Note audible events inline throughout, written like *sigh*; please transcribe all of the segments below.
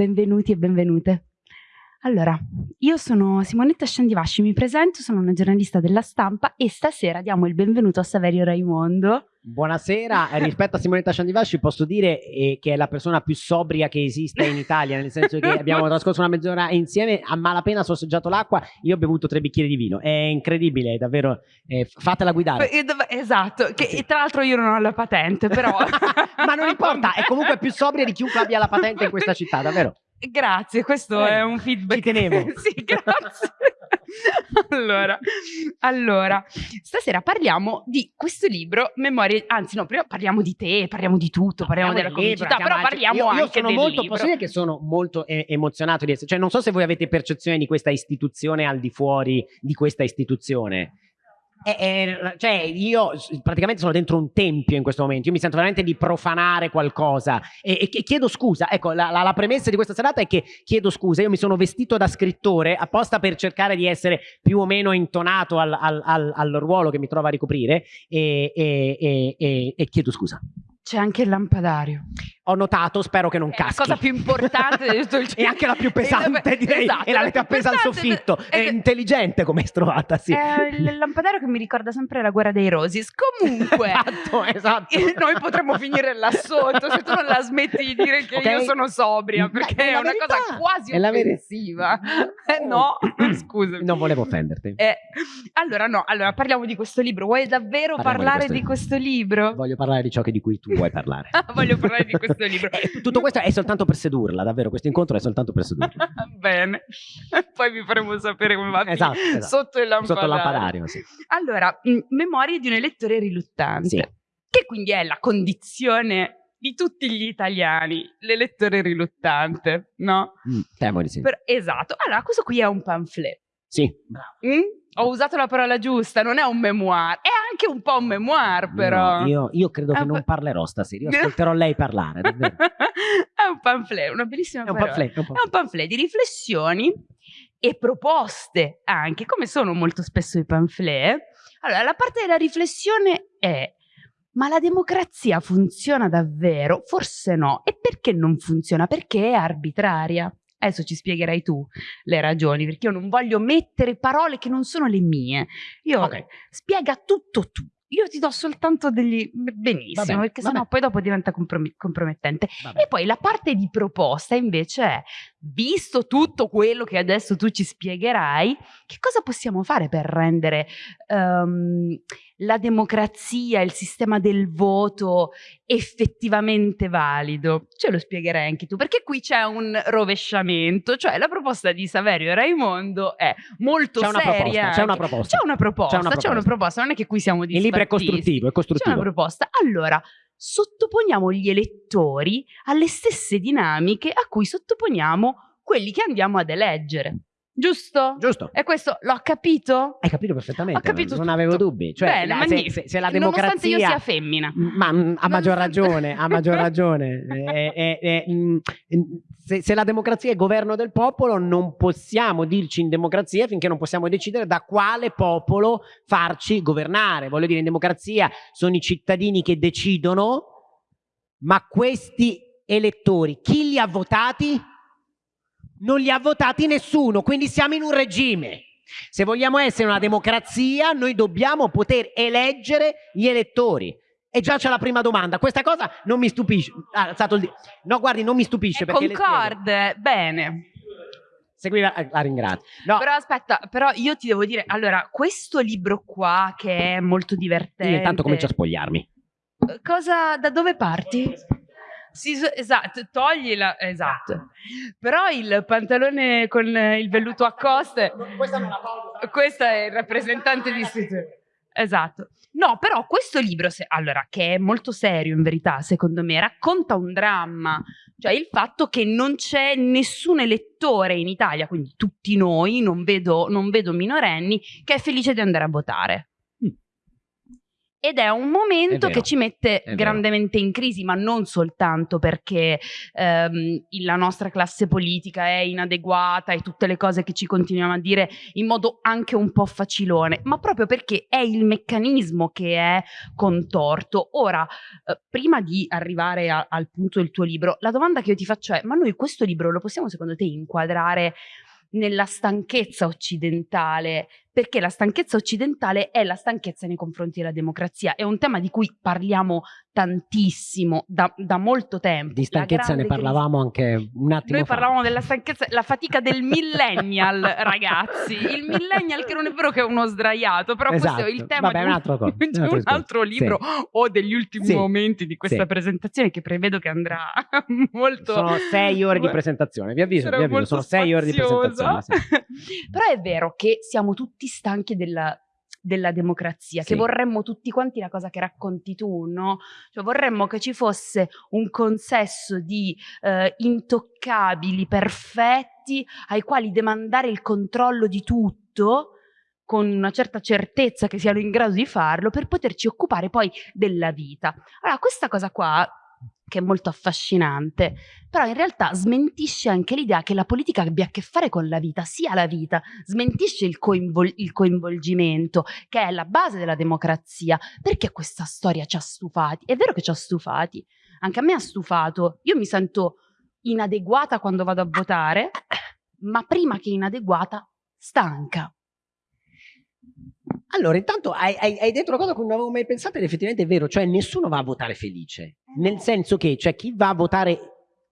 benvenuti e benvenute. Allora, io sono Simonetta Sciandivasci, mi presento, sono una giornalista della stampa e stasera diamo il benvenuto a Saverio Raimondo. Buonasera, eh, rispetto a Simonetta Sciandivasci posso dire eh, che è la persona più sobria che esiste in Italia, nel senso che abbiamo trascorso una mezz'ora insieme, a malapena sorseggiato l'acqua, io ho bevuto tre bicchieri di vino, è incredibile, davvero, eh, fatela guidare. Esatto, che sì. tra l'altro io non ho la patente, però... *laughs* Ma non importa, è comunque più sobria di chiunque abbia la patente in questa città, davvero. Grazie, questo eh, è un feedback. Ci tenevo. *laughs* sì, grazie. *laughs* allora, allora, stasera parliamo di questo libro, Memorie, anzi no, prima parliamo di te, parliamo di tutto, parliamo, parliamo della comicità, però parliamo io, io anche sono del molto, libro. Posso dire che sono molto eh, emozionato di essere, cioè non so se voi avete percezione di questa istituzione al di fuori di questa istituzione, eh, eh, cioè io praticamente sono dentro un tempio in questo momento, io mi sento veramente di profanare qualcosa e, e chiedo scusa, ecco la, la, la, premessa di questa serata è che chiedo scusa, io mi sono vestito da scrittore apposta per cercare di essere più o meno intonato al, al, al, al ruolo che mi trovo a ricoprire e, e, e chiedo scusa. C'è anche il lampadario. Ho notato, spero che non è caschi. la cosa più importante di tutto il *laughs* E anche la più *laughs* pesante, direi. Esatto, e l'avete appesa al soffitto. È, è intelligente come è trovata, sì. È il lampadario che mi ricorda sempre la guerra dei Rosis. Comunque, *laughs* esatto, esatto. noi potremmo finire là sotto se tu non la smetti di dire che okay. io sono sobria, perché è, è una verità. cosa quasi è offensiva. Eh, no, scusami. Non volevo offenderti. Eh, allora, no, allora parliamo di questo libro. Vuoi davvero Parliamo parlare di di questo, questo libro? Voglio parlare di ciò che di cui tu vuoi parlare. Voglio parlare di questo libro. Eh, tutto questo è soltanto per sedurla, davvero. Questo incontro è soltanto per sedurla. *laughs* Bene, poi vi faremo sapere come va esatto, esatto. sotto il lampadario. Sotto il lampadario sì. Allora, Memorie di un elettore riluttante, sì. che quindi è la condizione di tutti gli italiani, l'elettore riluttante, no? Mm, temo di sì. Per, esatto. Allora, questo qui è un pamphlet. Sì, bravo. Mm? Ho usato la parola giusta, non è un memoir, è anche un po' un memoir però. No, io, io, credo che non parlerò stasera, io *laughs* ascolterò lei parlare, è un pamphlet, una bellissima è un parola. Pamphlet, un pamphlet. è un pamphlet di riflessioni e proposte anche, come sono molto spesso i pamphlet. Allora, la parte della riflessione è ma la democrazia funziona davvero? Forse no. E perché non funziona? Perché è arbitraria. Adesso ci spiegherai tu le ragioni, perché io non voglio mettere parole che non sono le mie. Io okay. spiega tutto tu. Io ti do soltanto degli benissimo, vabbè, perché sennò poi dopo diventa comprom compromettente. Vabbè. E poi la parte di proposta invece è, visto tutto quello che adesso tu ci spiegherai, che cosa possiamo fare per rendere um, la democrazia, il sistema del voto effettivamente valido? Ce lo spiegherai anche tu, perché qui c'è un rovesciamento, cioè la proposta di Saverio Raimondo è molto seria. C'è una proposta. C'è una proposta, c'è una, una proposta, non è che qui siamo Il libro è costruttivo, è costruttivo. C'è una proposta. Allora, sottoponiamo gli elettori alle stesse dinamiche a cui sottoponiamo quelli che andiamo ad eleggere. Giusto? Giusto. E questo l'ho capito? Hai capito perfettamente. Ho capito non tutto. avevo dubbi. Cioè, Bene, la, se, se, se, la democrazia. Nonostante io sia femmina. Ma a maggior ragione, a maggior *laughs* ragione. eh, eh, eh, mh, se, se la democrazia è governo del popolo, non possiamo dirci in democrazia finché non possiamo decidere da quale popolo farci governare. Voglio dire, in democrazia sono i cittadini che decidono, ma questi elettori, chi li ha votati? Non li ha votati nessuno, quindi siamo in un regime. Se vogliamo essere una democrazia, noi dobbiamo poter eleggere gli elettori. E già c'è la prima domanda. Questa cosa non mi stupisce. Ah, alzato il No, guardi, non mi stupisce. È perché concorde, bene. Seguiva, la ringrazio. No. Però aspetta, però io ti devo dire, allora, questo libro qua che è molto divertente. Io intanto comincio a spogliarmi. Cosa, da dove parti? Sì, esatto, toglila, esatto. Però il pantalone con il velluto a coste. *laughs* Questa non la tolgo. Questo è il rappresentante di. Esatto. No, però questo libro, se, allora, che è molto serio in verità, secondo me, racconta un dramma. Cioè il fatto che non c'è nessun elettore in Italia, quindi tutti noi, non vedo, non vedo minorenni, che è felice di andare a votare. Ed è un momento È che ci mette grandemente in crisi, ma non soltanto perché ehm, la nostra classe politica è inadeguata e tutte le cose che ci continuiamo a dire in modo anche un po' facilone, ma proprio perché è il meccanismo che è contorto. Ora, eh, prima di arrivare a- al punto del tuo libro, la domanda che io ti faccio è: ma noi questo libro lo possiamo secondo te inquadrare nella stanchezza occidentale? Perché la stanchezza occidentale è la stanchezza nei confronti della democrazia. È un tema di cui parliamo tantissimo da, da molto tempo. Di stanchezza ne parlavamo anche un attimo noi fa. parlavamo della stanchezza, la fatica del millennial, *laughs* ragazzi. Il millennial che non è vero che è uno sdraiato, però questo è il Esatto. tema Vabbè, di un altro co- *laughs* di un altro altro libro o degli ultimi Sì. momenti di questa Sì. presentazione che prevedo che andrà *laughs* molto... Sono sei ore di presentazione, vi avviso, vi avviso, sono sei ore di spaziosa. presentazione. sì. Però è vero che siamo tutti stanchi della, della democrazia, che Sì. vorremmo tutti quanti la cosa che racconti tu, no? Cioè vorremmo che ci fosse un consesso di eh, intoccabili, perfetti, ai quali demandare il controllo di tutto con una certa certezza che siano in grado di farlo per poterci occupare poi della vita. Allora, questa cosa qua che è molto affascinante, però in realtà smentisce anche l'idea che la politica abbia a che fare con la vita, sia la vita, smentisce il, coinvol- il coinvolgimento, che è la base della democrazia. Perché questa storia ci ha stufati? È vero che ci ha stufati, anche a me ha stufato. Io mi sento inadeguata quando vado a votare, ma prima che inadeguata, stanca. Allora, intanto hai, hai- hai detto una cosa cui non avevo mai pensato ed effettivamente è vero, cioè nessuno va a votare felice, nel senso che cioè, chi va a votare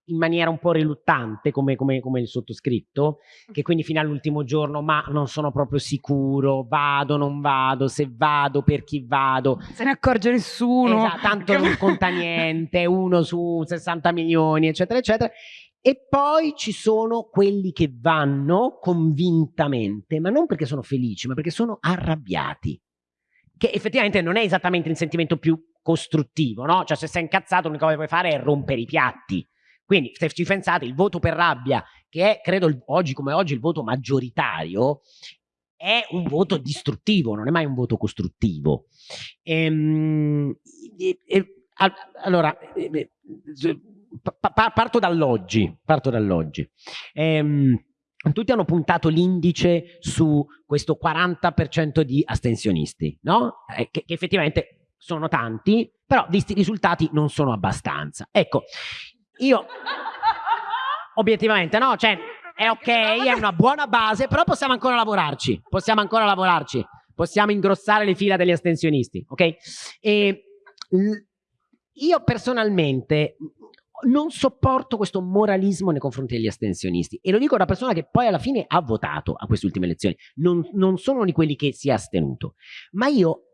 in maniera un po' riluttante, come, come- come il sottoscritto, che quindi fino all'ultimo giorno, ma non sono proprio sicuro, vado, non vado, se vado, per chi vado, Se ne accorge nessuno. Esatto, tanto non conta niente, uno su 60 milioni, eccetera, eccetera. E poi ci sono quelli che vanno convintamente, ma non perché sono felici, ma perché sono arrabbiati. Che effettivamente non è esattamente il sentimento più costruttivo, no? Cioè, se sei incazzato, l'unica cosa che puoi fare è rompere i piatti. Quindi, se ci pensate, il voto per rabbia, che è, credo, oggi come oggi il voto maggioritario, è un voto distruttivo, non è mai un voto costruttivo. Ehm, e- e- allora, pa- pa- parto dall'oggi. Parto dall'oggi. Ehm, tutti hanno puntato l'indice su questo 40% di astensionisti, no? Eh, che, che effettivamente sono tanti, però visti i risultati non sono abbastanza. Ecco, io obiettivamente no, cioè è ok, è una buona base, però possiamo ancora lavorarci, possiamo ancora lavorarci, possiamo ingrossare le fila degli astensionisti, ok? E io personalmente non sopporto questo moralismo nei confronti degli astensionisti e lo dico da persona che poi alla fine ha votato a queste ultime elezioni, non, non sono di quelli che si è astenuto, ma io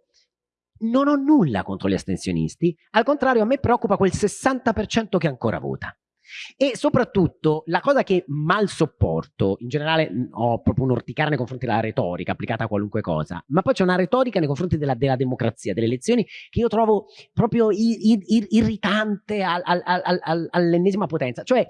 non ho nulla contro gli astensionisti, al contrario a me preoccupa quel 60% che ancora vota. E soprattutto la cosa che mal sopporto, in generale ho proprio un orticare nei confronti della retorica applicata a qualunque cosa, ma poi c'è una retorica nei confronti della, della democrazia, delle elezioni, che io trovo proprio irritante al- al- al- al- all'ennesima potenza. Cioè,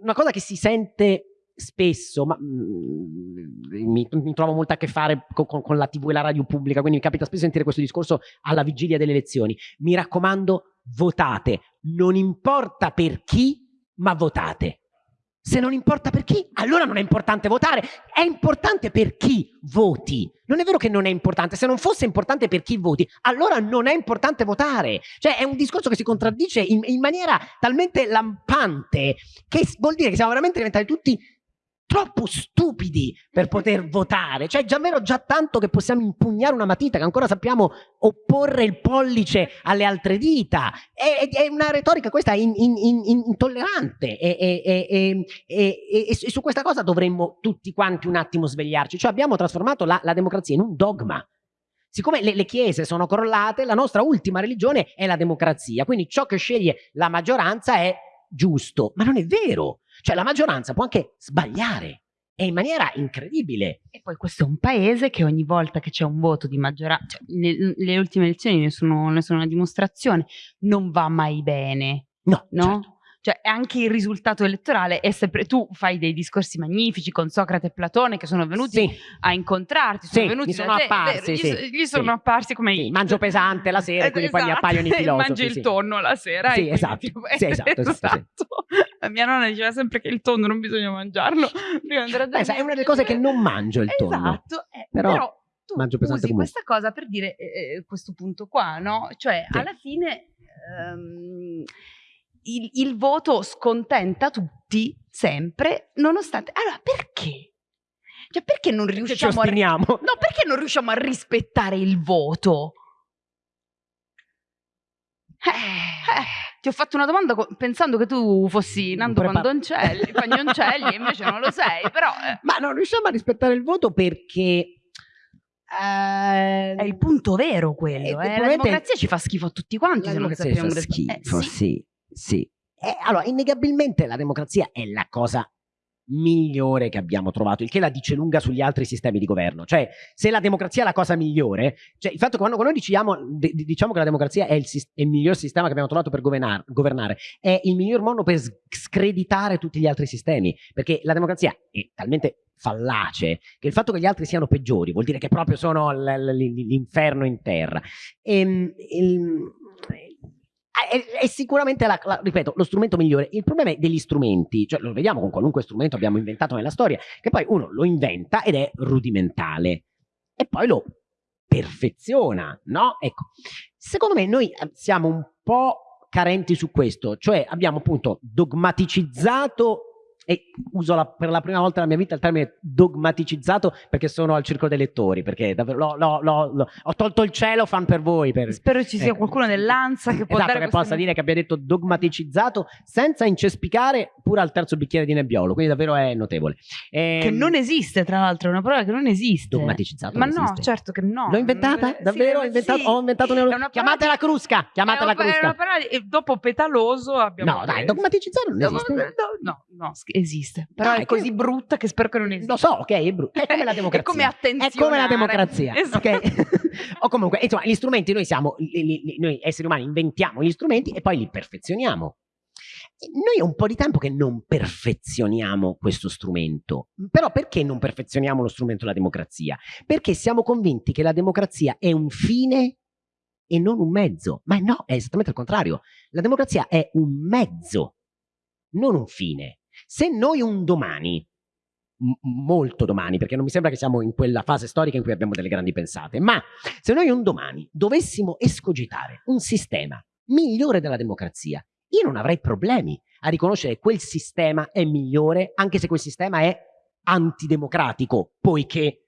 una cosa che si sente spesso, ma mm, mi, mi trovo molto a che fare co- con, con la TV e la radio pubblica, quindi mi capita spesso sentire questo discorso alla vigilia delle elezioni. Mi raccomando, votate, non importa per chi, ma votate. Se non importa per chi, allora non è importante votare, è importante per chi voti. Non è vero che non è importante, se non fosse importante per chi voti, allora non è importante votare. Cioè è un discorso che si contraddice in, in maniera talmente lampante che vuol dire che siamo veramente diventati tutti troppo stupidi per poter votare. Cioè, già vero già tanto che possiamo impugnare una matita, che ancora sappiamo opporre il pollice alle altre dita. È, è- una retorica questa in- in- in- in- intollerante e- e su questa cosa dovremmo tutti quanti un attimo svegliarci. Cioè, abbiamo trasformato la, la democrazia in un dogma. Siccome le, le chiese sono crollate, la nostra ultima religione è la democrazia. Quindi ciò che sceglie la maggioranza è giusto. Ma non è vero. Cioè la maggioranza può anche sbagliare e in maniera incredibile. E poi questo è un paese che ogni volta che c'è un voto di maggioranza, cioè, ne- le ultime elezioni ne sono, ne sono una dimostrazione, non va mai bene, No, no? certo. Cioè anche il risultato elettorale è sempre tu fai dei discorsi magnifici con Socrate e Platone che sono venuti Sì, a incontrarti, sono Sì, venuti gli sono te, apparsi, gli, sì, so- gli sono apparsi come sì, i- mangio pesante la sera quindi poi mi Esatto, appaiono i *laughs* filosofi. mangi il tonno la sera Sì, esatto. Sì, esatto, esatto, sì. esatto. La mia nonna diceva sempre che il tonno non bisogna mangiarlo *laughs* Beh, sai, è una delle cose che non mangio il tonno. Esatto, eh, Però però, tu mangio pesante usi comunque. questa cosa per dire eh, eh, questo punto qua, no? Cioè, alla fine ehm, il, il voto scontenta tutti sempre, nonostante... Allora, perché? Cioè, perché non Perché ci riusciamo a... ostiniamo. *laughs* No, perché non riusciamo a rispettare il voto? Eh, eh, ti ho fatto una domanda co- pensando che tu fossi Nando Prepa- Pandoncelli, *laughs* Pagnoncelli, e invece non lo sei, però eh, Ma non riusciamo a rispettare il voto perché... eh, è il punto vero quello. Eh, eh. La democrazia ci fa schifo a tutti quanti La se non democrazia sappiamo fa rispettare. schifo, Eh, sì. Sì. Eh, allora, innegabilmente la democrazia è la cosa migliore che abbiamo trovato, il che la dice lunga sugli altri sistemi di governo. Cioè, se la democrazia è la cosa migliore, cioè il fatto che quando, quando noi diciamo, diciamo che la democrazia è il, è il miglior sistema che abbiamo trovato per governar- governare, è il miglior modo per screditare tutti gli altri sistemi, perché la democrazia è talmente fallace che il fatto che gli altri siano peggiori vuol dire che proprio sono l'inferno in terra. Ehm, il- è, è sicuramente, la- la- ripeto, lo strumento migliore. Il problema è degli strumenti, cioè lo vediamo con qualunque strumento abbiamo inventato nella storia, che poi uno lo inventa ed è rudimentale e poi lo perfeziona, no? Ecco, secondo me noi eh, siamo un po' carenti su questo, cioè abbiamo appunto dogmaticizzato e uso la- per la prima volta nella mia vita il termine dogmaticizzato perché sono al circolo dei lettori, perché davvero l'ho- l'ho- l'ho- l'ho- ho tolto il cielo fan per voi. Per, Spero ci sia Ecco. qualcuno nell'Ansa che può esatto, dare che possa dire che abbia detto dogmaticizzato senza incespicare pure al terzo bicchiere di nebbiolo, quindi davvero è notevole. che Ehm, non esiste, tra l'altro, è una parola che non esiste. dogmaticizzato Ma no, esiste. certo che no. L'ho inventata? Sì, Davvero? Ho sì, inventato, ho inventato una... Una Chiamatela crusca! Chiamatela è una- è crusca! una parola di- e dopo petaloso abbiamo No, dai, dogmaticizzato non No, esiste. no, no, no, sch- esiste. Però Dai, è così che- brutta che spero che non esista. Lo so, ok, è brutto. È come la *laughs* democrazia. È come attenzionare. È come la democrazia, Esatto. ok? *laughs* o comunque, insomma, gli strumenti noi siamo, li- li- li- noi esseri umani inventiamo gli strumenti e poi li perfezioniamo. Noi è un po' di tempo che non perfezioniamo questo strumento. Però perché non perfezioniamo lo strumento della democrazia? Perché siamo convinti che la democrazia è un fine e non un mezzo. Ma no, è esattamente il contrario. La democrazia è un mezzo, non un fine. Se noi un domani molto domani, perché non mi sembra che siamo in quella fase storica in cui abbiamo delle grandi pensate, ma se noi un domani dovessimo escogitare un sistema migliore della democrazia, io non avrei problemi a riconoscere che quel sistema è migliore, anche se quel sistema è antidemocratico, poiché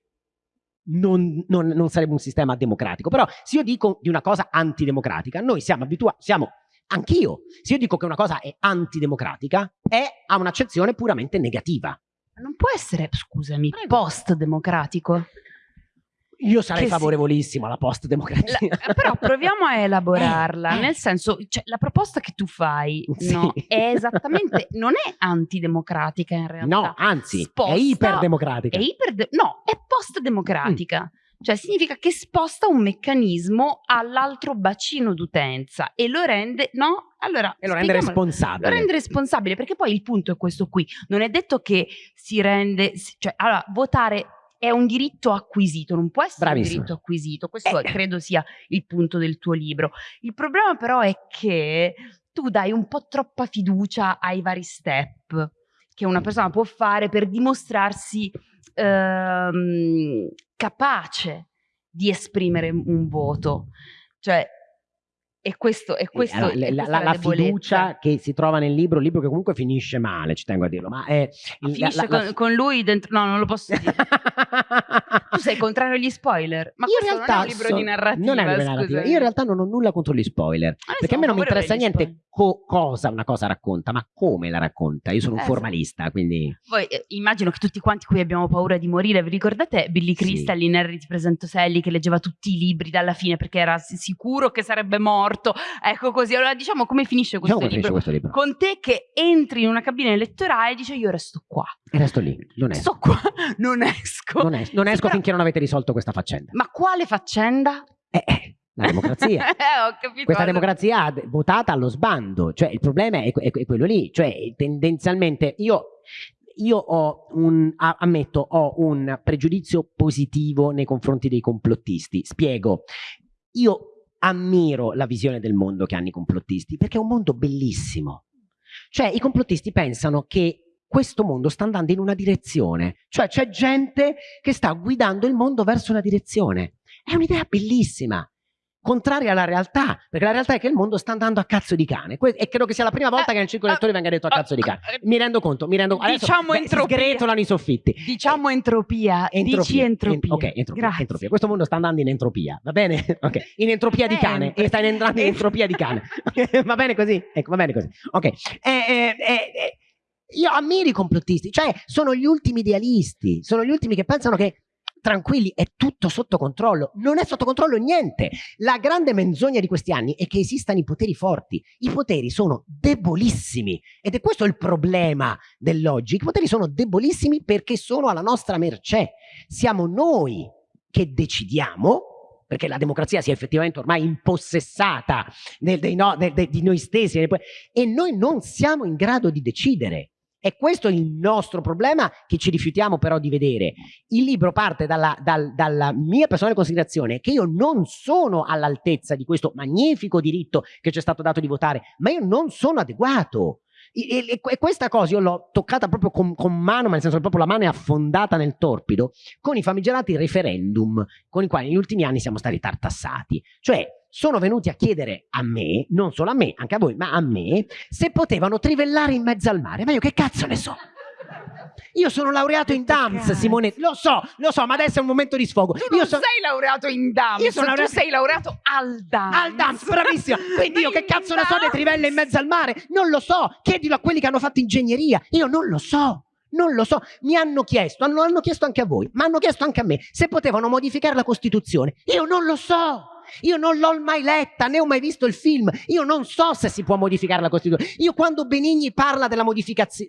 non, non- non sarebbe un sistema democratico. Però se io dico di una cosa antidemocratica, noi siamo abituati, siamo anch'io, se io dico che una cosa è antidemocratica, è ha un'accezione puramente negativa. Non può essere, scusami, post-democratico. Io sarei Che si- favorevolissimo alla La- post-democrazia. però proviamo a *laughs* elaborarla, Eh, eh. nel senso, cioè, la proposta che tu fai Sì. no, è esattamente, non è antidemocratica in realtà. No, anzi, Sposta- è iperdemocratica. È iperde- no, è post-democratica. Cioè significa che sposta un meccanismo all'altro bacino d'utenza e lo rende, no? Allora, e lo rende responsabile. Lo rende responsabile perché poi il punto è questo qui. Non è detto che si rende, cioè, allora, votare è un diritto acquisito, non può essere Bravissima. un diritto acquisito. Questo Eh. credo sia il punto del tuo libro. Il problema però è che tu dai un po' troppa fiducia ai vari step che una persona può fare per dimostrarsi ehm, capace di esprimere un voto. Cioè, e questo, e questo, Allora, e la, la- la fiducia che si trova nel libro, il libro che comunque finisce male, ci tengo a dirlo, ma è... Il- finisce la- con, con lui dentro... No, non lo posso dire. *laughs* tu sei contrario agli spoiler. Ma Io in realtà non è un libro so- di narrativa. non è un libro di narrativa. Io in realtà non ho nulla contro gli spoiler. Noi Perché a me non mi interessa niente co- cosa una cosa racconta, ma come la racconta. Io sono un Eh, formalista, quindi... Poi eh, immagino che tutti quanti qui abbiamo paura di morire. Vi ricordate Billy Sì. Crystal in Harry ti presento Sally che leggeva tutti i libri dalla fine perché era si- sicuro che sarebbe morto? Ecco così. Allora diciamo come finisce questo Diciamo come finisce libro. questo libro. Con te che entri in una cabina elettorale e dice io resto qua. E resto lì, non esco. Sto qua, *laughs* non esco. Non, es- non Sì, esco però- finché non avete risolto questa faccenda. Ma quale faccenda? Eh, eh, La democrazia. *laughs* eh, Questa democrazia votata allo sbando, cioè il problema è, è, è quello lì, cioè tendenzialmente io, io ho un, ammetto, ho un pregiudizio positivo nei confronti dei complottisti, spiego, io ammiro la visione del mondo che hanno i complottisti, perché è un mondo bellissimo, cioè i complottisti pensano che questo mondo sta andando in una direzione, cioè c'è gente che sta guidando il mondo verso una direzione. È un'idea bellissima, contraria alla realtà, perché la realtà è che il mondo sta andando a cazzo di cane e credo che sia la prima volta che nel circolo lettori venga detto a cazzo di cane. Mi rendo conto, mi rendo conto. Diciamo Adesso, entropia. Sgretolano i soffitti. Diciamo entropia, entropia. dici entropia. En, ok, entropia, entropia, Questo mondo sta andando in entropia, va bene? *laughs* Ok, in entropia di cane, e sta entrando in *laughs* entropia di cane. *laughs* va bene così? Ecco, va bene così. Ok. Eh, eh, eh, io ammiro i complottisti, cioè sono gli ultimi idealisti, sono gli ultimi che pensano che tranquilli, è tutto sotto controllo. Non è sotto controllo niente. La grande menzogna di questi anni è che esistano i poteri forti. I poteri sono debolissimi ed è questo il problema dell'oggi. I poteri sono debolissimi perché sono alla nostra mercé. Siamo noi che decidiamo perché la democrazia si è effettivamente ormai impossessata del, no, del, del, di noi stessi e noi non siamo in grado di decidere. E questo è il nostro problema che ci rifiutiamo però di vedere. Il libro parte dalla, dal, dalla mia personale considerazione che io non sono all'altezza di questo magnifico diritto che ci è stato dato di votare, ma io non sono adeguato. E, e, e questa cosa io l'ho toccata proprio con, con, mano, ma nel senso che proprio la mano è affondata nel torpido, con i famigerati referendum con i quali negli ultimi anni siamo stati tartassati. Cioè, sono venuti a chiedere a me, non solo a me, anche a voi, ma a me, se potevano trivellare in mezzo al mare. Ma io che cazzo ne so? Io sono laureato in DAMS, Simone. Lo so, lo so, ma adesso è un momento di sfogo. Tu io so... sei laureato in DAMS, io sono laureato... tu sei laureato al DAMS. Al DAMS, bravissima. Quindi io *laughs* che cazzo ne so delle trivelle in mezzo al mare? Non lo so. Chiedilo a quelli che hanno fatto ingegneria. Io non lo so. Non lo so, mi hanno chiesto, hanno, hanno chiesto anche a voi, ma hanno chiesto anche a me se potevano modificare la Costituzione. Io non lo so. Io non l'ho mai letta, né ho mai visto il film. Io non so se si può modificare la Costituzione. Io quando Benigni parla della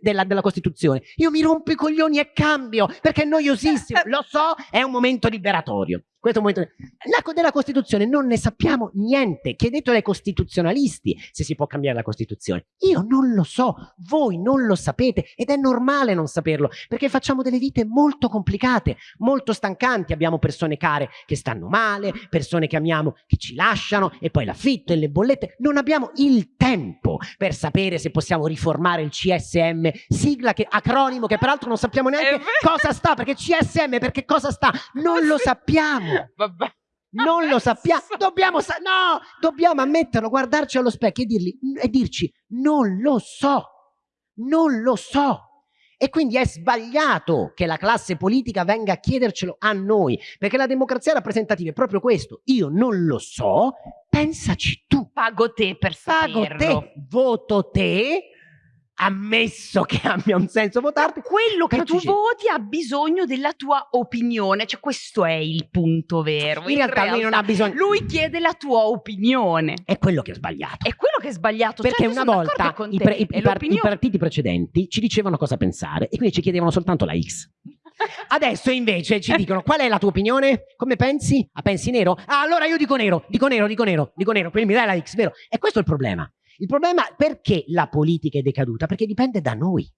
della, della Costituzione, io mi rompo i coglioni e cambio, perché è noiosissimo. *laughs* Lo so, è un momento liberatorio. Questo momento... La, della Costituzione non ne sappiamo niente. Chiedetelo ai costituzionalisti se si può cambiare la Costituzione. Io non lo so, voi non lo sapete ed è normale non saperlo perché facciamo delle vite molto complicate, molto stancanti. Abbiamo persone care che stanno male, persone che amiamo che ci lasciano e poi l'affitto e le bollette. Non abbiamo il tempo per sapere se possiamo riformare il CSM, sigla che, acronimo che peraltro non sappiamo neanche cosa sta perché CSM perché cosa sta? Non lo sappiamo. Vabbè. Non lo sappiamo, dobbiamo, sa no, dobbiamo ammetterlo, guardarci allo specchio e, dirgli, e dirci non lo so, non lo so. E quindi è sbagliato che la classe politica venga a chiedercelo a noi, perché la democrazia rappresentativa è proprio questo. Io non lo so, pensaci tu. Pago te per saperlo. Pago te, voto te, ammesso che *laughs* abbia un senso votarti. Quello che tu voti ha bisogno della tua opinione, cioè questo è il punto vero. In, in realtà, realtà, lui non ha bisogno. Lui chiede la tua opinione. È quello che è sbagliato. È quello che è sbagliato. Perché certo, una volta i, pre, i, par i partiti precedenti ci dicevano cosa pensare e quindi ci chiedevano soltanto la X. *laughs* Adesso invece ci dicono qual è la tua opinione? Come pensi? Ah, pensi nero? Ah, allora io dico nero, dico nero, dico nero, dico nero, quindi mi dai la X, vero? E questo è il problema. Il problema è perché la politica è decaduta? Perché dipende da noi.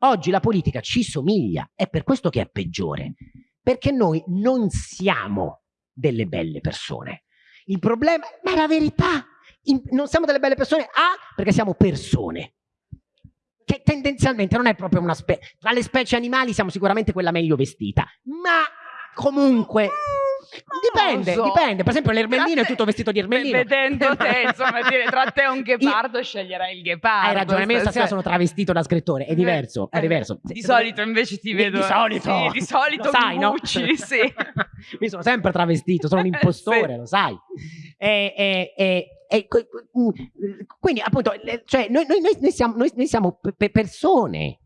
Oggi la politica ci somiglia, è per questo che è peggiore, perché noi non siamo delle belle persone. Il problema, ma è la verità, in, non siamo delle belle persone, A, perché siamo persone, che tendenzialmente non è proprio una specie, tra le specie animali siamo sicuramente quella meglio vestita, ma comunque Dipende, so. dipende. Per esempio, l'ermellino è tutto vestito di ermellino. Vedendo *laughs* te, insomma, dire tra te e un ghepardo, Io... sceglierai il ghepardo. Hai ragione, io stasera sono travestito da scrittore, è diverso, è diverso. Di solito invece ti vedo... Di solito. Sì, di solito lo sai, no? *laughs* sì. mi sono sempre travestito, sono un *laughs* impostore, sì. lo sai. E, e, e, e, quindi, appunto, cioè, noi, noi, noi, siamo, noi, siamo persone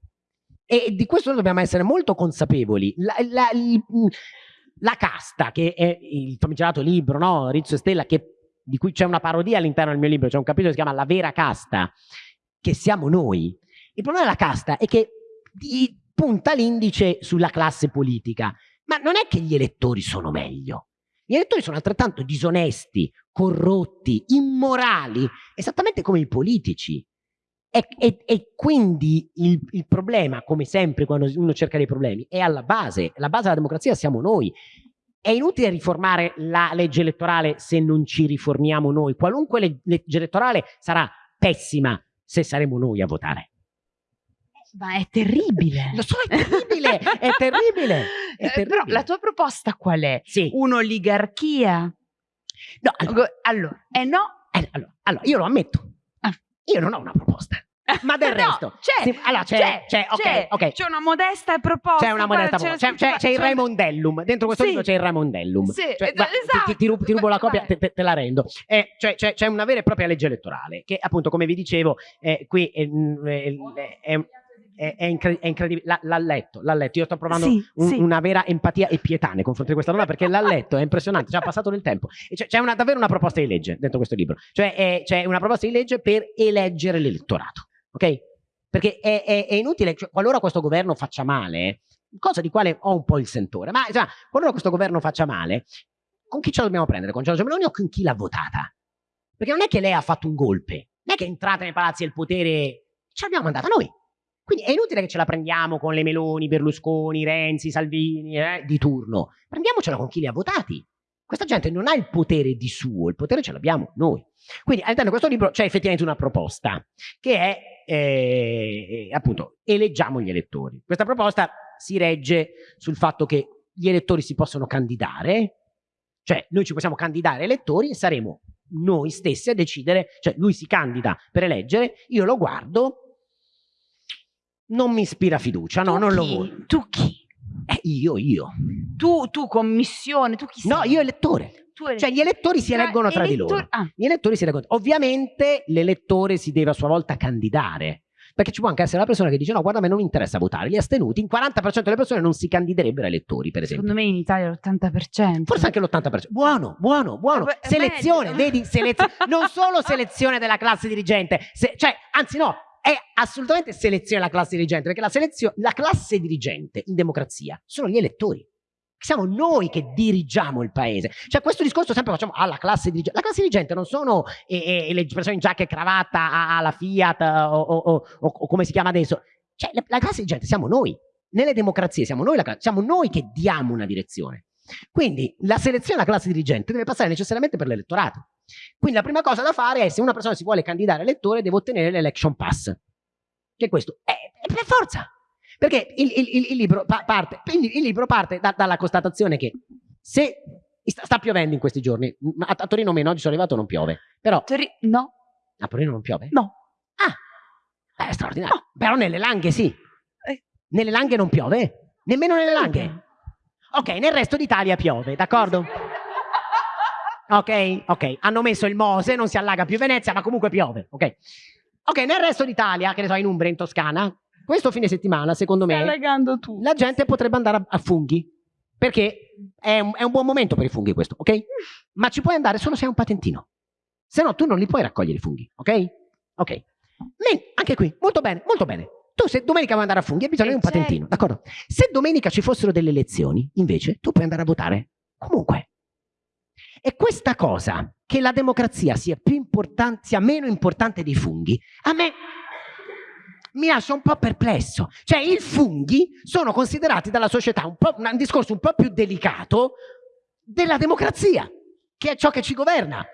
e di questo dobbiamo essere molto consapevoli. La, la, il, la casta, che è il famigerato libro, no? Rizzo e Stella, che, di cui c'è una parodia all'interno del mio libro, c'è un capitolo che si chiama La vera casta, che siamo noi. Il problema della casta è che punta l'indice sulla classe politica, ma non è che gli elettori sono meglio. Gli elettori sono altrettanto disonesti, corrotti, immorali, esattamente come i politici. E, e, e quindi il, il, problema, come sempre quando uno cerca dei problemi, è alla base. La base della democrazia siamo noi. È inutile riformare la legge elettorale se non ci riformiamo noi. Qualunque legge elettorale sarà pessima se saremo noi a votare. Ma è terribile. Lo so, è terribile, è terribile. È terribile. Eh, però la tua proposta qual è? Sì. Un'oligarchia? No, allora, allora, eh no. Eh, allora, allora, io lo ammetto. Io non ho una proposta. *laughs* Ma del no, resto, c'è, sì, allora c'è, c'è, c'è, okay, okay. c'è, una modesta proposta. C'è una modesta proposta. C'è, c'è, il Raimondellum. Dentro questo sì. libro c'è il Raimondellum. Sì, cioè, esatto. ti, ti, rubo, ti, rubo, la copia, te, te, la rendo. Eh, cioè, c'è, una vera e propria legge elettorale che, appunto, come vi dicevo, eh, qui è, è, è è, è, incred è incredibile. L'ha letto, l'ha letto. Io sto provando sì, un, sì. una vera empatia e pietà nei confronti di questa donna perché l'ha letto, è impressionante, ci ha passato del tempo. C'è una, davvero una proposta di legge dentro questo libro, cioè c'è una proposta di legge per eleggere l'elettorato, ok? Perché è, è inutile, cioè, qualora questo governo faccia male, cosa di quale ho un po' il sentore, ma cioè, qualora questo governo faccia male, con chi ce la dobbiamo prendere? Con Giorgio Meloni o con chi l'ha votata? Perché non è che lei ha fatto un golpe, non è che è entrata nei palazzi del potere, ce l'abbiamo mandata noi. Quindi è inutile che ce la prendiamo con le Meloni, Berlusconi, Renzi, Salvini, eh, di turno. Prendiamocela con chi li ha votati. Questa gente non ha il potere di suo, il potere ce l'abbiamo noi. Quindi all'interno di questo libro c'è effettivamente una proposta, che è eh, appunto eleggiamo gli elettori. Questa proposta si regge sul fatto che gli elettori si possono candidare, cioè noi ci possiamo candidare elettori e saremo noi stessi a decidere, cioè lui si candida per eleggere, io lo guardo, non mi ispira fiducia, no, tu non chi? lo voglio. Tu chi? Eh, io, io. Tu, tu commissione, tu chi sei? No, io elettore. Tu cioè gli elettori si eleggono tra di loro. Ah. Gli elettori si eleggono. Ovviamente l'elettore si deve a sua volta candidare. Perché ci può anche essere una persona che dice no, guarda, a me non interessa votare. Gli astenuti, in 40% delle persone non si candiderebbero a elettori, per esempio. Secondo me in Italia l'80%. Forse anche l'80%. Buono, buono, buono. Eh, selezione, vedi? Selezione. *laughs* non solo selezione della classe dirigente, se, cioè, anzi no, è assolutamente selezione la classe dirigente, perché la, la classe dirigente in democrazia sono gli elettori. Siamo noi che dirigiamo il paese. Cioè questo discorso sempre facciamo alla ah, classe dirigente. La classe dirigente non sono eh, eh, le persone in giacca e cravatta alla Fiat o, o, o, o, come si chiama adesso. Cioè la, la classe dirigente siamo noi. Nelle democrazie siamo noi, la, siamo noi che diamo una direzione. Quindi la selezione della classe dirigente deve passare necessariamente per l'elettorato. Quindi la prima cosa da fare è se una persona si vuole candidare elettore deve ottenere l'election pass. Che questo è, è per forza. Perché il, il, il, libro, parte, il libro parte da, dalla constatazione che se sta, sta, piovendo in questi giorni, a, a Torino meno, oggi sono arrivato non piove, però... Tori no. A Torino non piove? No. Ah, è straordinario. No. Però nelle Langhe sì. Eh. Nelle Langhe non piove? Nemmeno nelle Langhe? Ok, nel resto d'Italia piove, d'accordo? *laughs* Ok, ok. Hanno messo il Mose, non si allaga più Venezia, ma comunque piove. Ok. Ok, nel resto d'Italia, che ne so, in Umbria, in Toscana, questo fine settimana, secondo me, la gente potrebbe andare a, a funghi. Perché è un, è un, buon momento per i funghi questo, ok? Ma ci puoi andare solo se hai un patentino. Se no, tu non li puoi raccogliere i funghi, ok? Ok. Men, anche qui, molto bene, molto bene. Tu se domenica vuoi andare a funghi hai bisogno di un patentino, d'accordo? Se domenica ci fossero delle elezioni, invece, tu puoi andare a votare comunque. E questa cosa, che la democrazia sia, sia meno importante dei funghi, a me mi lascia un po' perplesso. Cioè i funghi sono considerati dalla società un, un discorso un po' più delicato della democrazia, che è ciò che ci governa.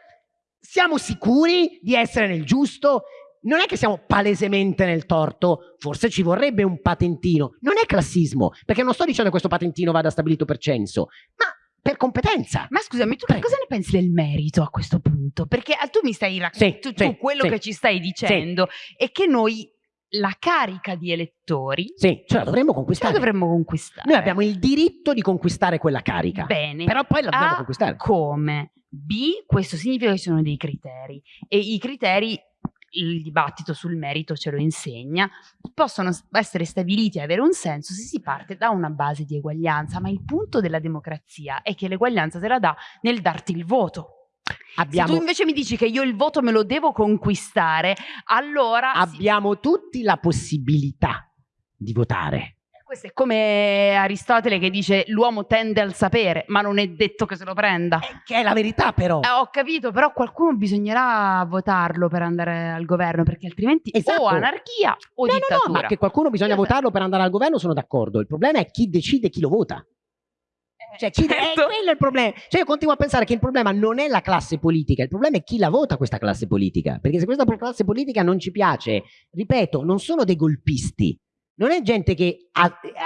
Siamo sicuri di essere nel giusto? Non è che siamo palesemente nel torto, forse ci vorrebbe un patentino. Non è classismo, perché non sto dicendo che questo patentino vada stabilito per censo, ma per competenza. Ma scusami, tu Prego. cosa ne pensi del merito a questo punto? Perché ah, tu mi stai raccontando, sì, tu, sì, quello sì. che ci stai dicendo è che noi la carica di elettori sì, ce la dovremmo conquistare. Ce la dovremmo conquistare. Noi abbiamo il diritto di conquistare quella carica. Bene. Però poi la dobbiamo conquistare. Come? B, questo significa che ci sono dei criteri e i criteri il dibattito sul merito ce lo insegna, possono essere stabiliti e avere un senso se si parte da una base di eguaglianza, ma il punto della democrazia è che l'eguaglianza te la dà nel darti il voto. Abbiamo... Se tu invece mi dici che io il voto me lo devo conquistare, allora... Abbiamo sì. tutti la possibilità di votare. Questo è come Aristotele che dice l'uomo tende al sapere, ma non è detto che se lo prenda. Eh, che è la verità però. Eh, ho capito, però qualcuno bisognerà votarlo per andare al governo, perché altrimenti Esatto. o anarchia o No, no, dittatura. no, ma che qualcuno bisogna Io- votarlo per andare al governo sono d'accordo. Il problema è chi decide chi lo vota. Cioè, chi- certo. è quello il problema. Cioè, io continuo a pensare che il problema non è la classe politica, il problema è chi la vota questa classe politica. Perché se questa classe politica non ci piace, ripeto, non sono dei golpisti. Non è gente che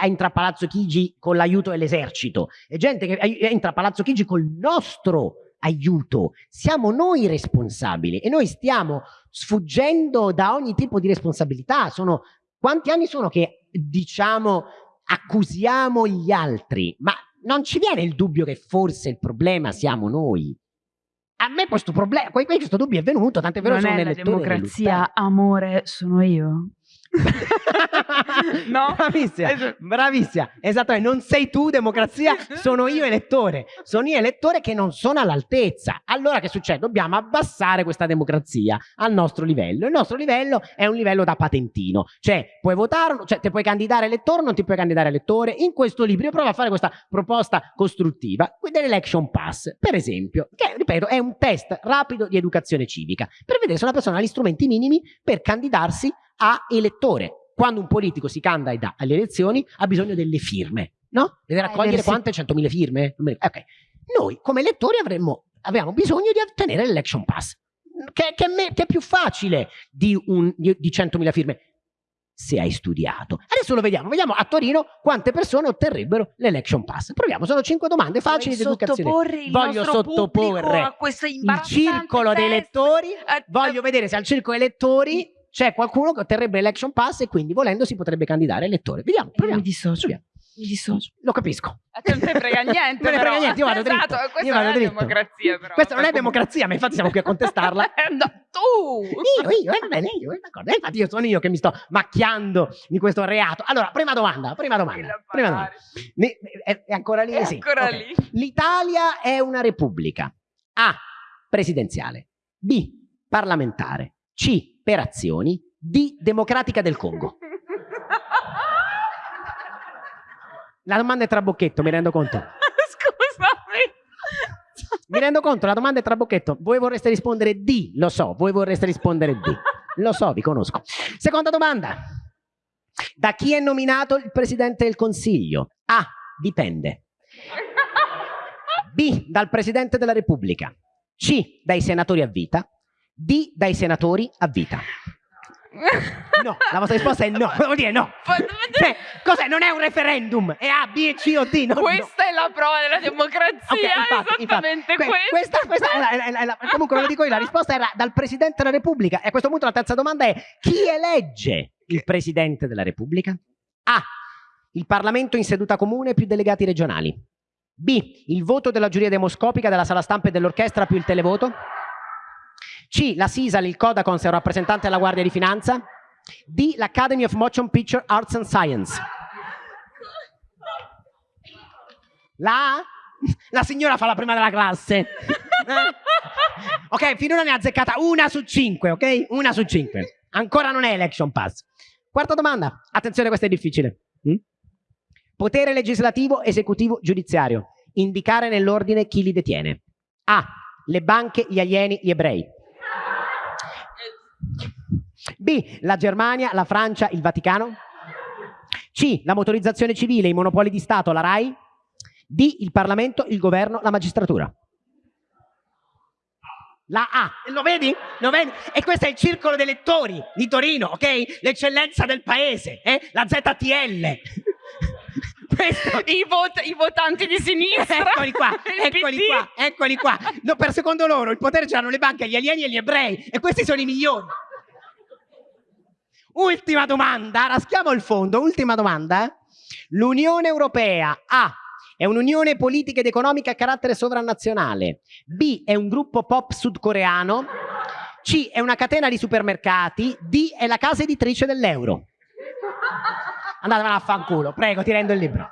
entra a Palazzo Chigi con l'aiuto dell'esercito, è gente che entra a Palazzo Chigi col nostro aiuto. Siamo noi responsabili e noi stiamo sfuggendo da ogni tipo di responsabilità. Sono quanti anni sono che diciamo accusiamo gli altri, ma non ci viene il dubbio che forse il problema siamo noi. A me questo problema, questo dubbio è venuto, tant'è vero non sono è la democrazia, amore, sono io. No? *laughs* Bravissima, Esatto. bravissima. Esattamente, non sei tu democrazia, sono io elettore. Sono io elettore che non sono all'altezza. Allora che succede? Dobbiamo abbassare questa democrazia al nostro livello. Il nostro livello è un livello da patentino. Cioè, puoi votare, cioè ti puoi candidare elettore, non ti puoi candidare elettore. In questo libro io provo a fare questa proposta costruttiva dell'election pass, per esempio, che ripeto è un test rapido di educazione civica per vedere se una persona ha gli strumenti minimi per candidarsi a elettore. Quando un politico si candida alle elezioni ha bisogno delle firme, no? Deve Ah, raccogliere versi- quante? 100.000 firme? Ok. Noi come elettori avremmo, abbiamo bisogno di ottenere l'election pass, che, che che è più facile di, un- di- di 100.000 firme se hai studiato. Adesso lo vediamo, vediamo a Torino quante persone otterrebbero l'election pass. Proviamo, sono cinque domande facili di educazione. Voglio sottoporre Il circolo dei test? elettori Eh, Voglio eh, vedere se al circo elettori c'è qualcuno che otterrebbe l'election pass e quindi volendo si potrebbe candidare elettore. Vediamo, Io proviamo. mi dissocio. Proviamo. Mi dissocio. Lo capisco. A te non te *laughs* ne frega niente. Me ne frega niente, io vado dritto. Esatto, questa Io vado non è dritto. democrazia però. Questa non è democrazia, ma infatti siamo qui a contestarla. *laughs* Eh, no, tu! Io, io, eh, va bene, io, eh, d'accordo. Eh, Infatti io sono io che mi sto macchiando di questo reato. Allora, prima domanda, prima domanda. Prima domanda. È, è ancora lì? È Sì. ancora Ok. lì. L'Italia è una repubblica. A. Presidenziale. B. Parlamentare. C. Per azioni. D. Democratica del Congo. La domanda è trabocchetto, mi rendo conto. *laughs* Scusami. Mi rendo conto, la domanda è trabocchetto. Voi vorreste rispondere D, lo so, voi vorreste rispondere D. Lo so, vi conosco. Seconda domanda. Da chi è nominato il Presidente del Consiglio? A. Dipende. B. Dal Presidente della Repubblica. C. Dai senatori a vita. D. Dai senatori a vita. *laughs* No, la vostra risposta è no. Vuol dire no. *laughs* Cioè, cos'è? Non è un referendum. È A, B, C o D. no, no. Questa è la prova della democrazia, Ok, infatti, esattamente infatti. Que- questa, questa è la- è la- è la- comunque ve lo dico io, la risposta era dal Presidente della Repubblica. E a questo punto la terza domanda è chi elegge il Presidente della Repubblica? A. Il Parlamento in seduta comune più delegati regionali. B. Il voto della giuria demoscopica della sala stampa e dell'orchestra più il televoto. C. La SISAL, il Codacons è un rappresentante della Guardia di Finanza. D. L'Academy of Motion Picture Arts and Science. La A? *laughs* La signora fa la prima della classe. Eh? Ok, finora ne ha azzeccata una su cinque, ok? Una su cinque. Ancora non è election pass. Quarta domanda. Attenzione, questa è difficile. Mm? Potere legislativo, esecutivo, giudiziario. Indicare nell'ordine chi li detiene. A. Le banche, gli alieni, gli ebrei. B. La Germania, la Francia, il Vaticano. C. La motorizzazione civile, i monopoli di Stato, la RAI. D. Il Parlamento, il governo, la magistratura. La A, lo vedi? Lo vedi? E questo è il circolo dei lettori di Torino, ok? L'eccellenza del paese, eh? La ZTL. I, vot- I votanti di sinistra. *laughs* Eccoli qua, eccoli PD. qua, eccoli qua. No, per secondo loro il potere ce l'hanno le banche, gli alieni e gli ebrei. E questi sono i migliori. Ultima domanda, raschiamo il fondo. Ultima domanda. eh. L'Unione Europea A è un'unione politica ed economica a carattere sovranazionale. B è un gruppo pop sudcoreano. C è una catena di supermercati. D è la casa editrice dell'euro. Andatevela a fanculo, prego, ti rendo il libro.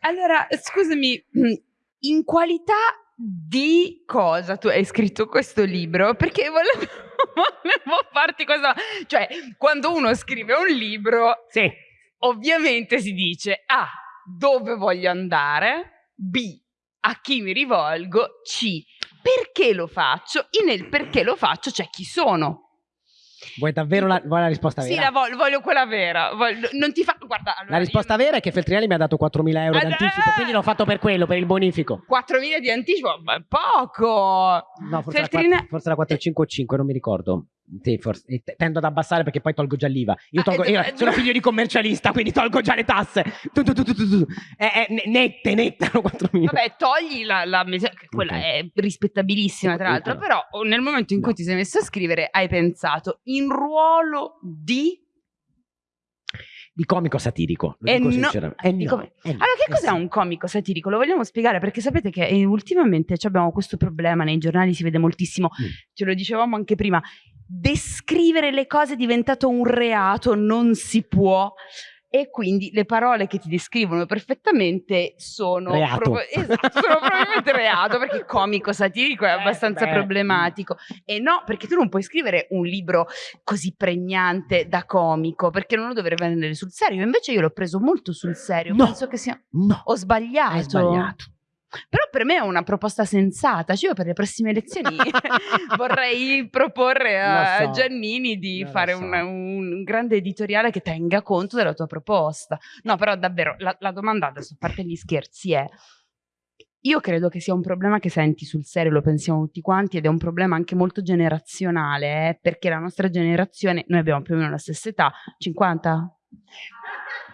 Allora, scusami, *clears throat* in qualità di cosa tu hai scritto questo libro? Perché volevo, *laughs* volevo farti questa... Cioè, quando uno scrive un libro, Sì. ovviamente si dice A. Dove voglio andare? B. A chi mi rivolgo? C. Perché lo faccio? E nel perché lo faccio c'è chi sono. Vuoi davvero la, vuoi la risposta Sì, vera? la voglio, voglio quella vera. Voglio- non ti fa... Guarda, allora, La risposta vera è che Feltrinelli mi ha dato 4.000 euro Ah, d'anticipo, eh! quindi l'ho fatto per quello, per il bonifico. io 4.000 di anticipo, ma poco. No, forse la, Feltrine- 4, forse la 4,5 non mi ricordo. Sì, forse, tendo ad abbassare perché poi tolgo già l'IVA. Io, Ah, tolgo, e io dove- sono figlio di commercialista, quindi tolgo già le tasse. Tu, tu, tu, tu, tu. Eh, eh, ne- nette, nette, *laughs* erano 4.000. Vabbè, togli la, la mese- quella Ok. è rispettabilissima, tra l'altro. Però oh, nel momento in cui No. ti sei messo a scrivere, hai pensato in ruolo di. Di comico satirico, lo Eh dico no, sinceramente. Eh no, eh no, Allora, che eh cos'è sì. un comico satirico? Lo vogliamo spiegare perché sapete che eh, ultimamente abbiamo questo problema nei giornali, si vede moltissimo, Mm. ce lo dicevamo anche prima. Descrivere le cose è diventato un reato, non si può. E quindi le parole che ti descrivono perfettamente sono, Reato. prob- esatto, sono probabilmente *laughs* reato perché comico satirico è Eh, abbastanza beh. problematico. E no, perché tu non puoi scrivere un libro così pregnante da comico perché non lo dovrebbe prendere sul serio. Invece io l'ho preso molto sul serio. No. Penso che sia. No, Ho sbagliato. hai sbagliato. Però per me è una proposta sensata. Cioè, io per le prossime elezioni *laughs* vorrei proporre a so. Giannini di Non fare so. un, un grande editoriale che tenga conto della tua proposta. No, però davvero la, la domanda, adesso a parte gli scherzi, è. Io credo che sia un problema che senti sul serio, lo pensiamo tutti quanti, ed è un problema anche molto generazionale, eh, perché la nostra generazione, noi abbiamo più o meno la stessa età, 50?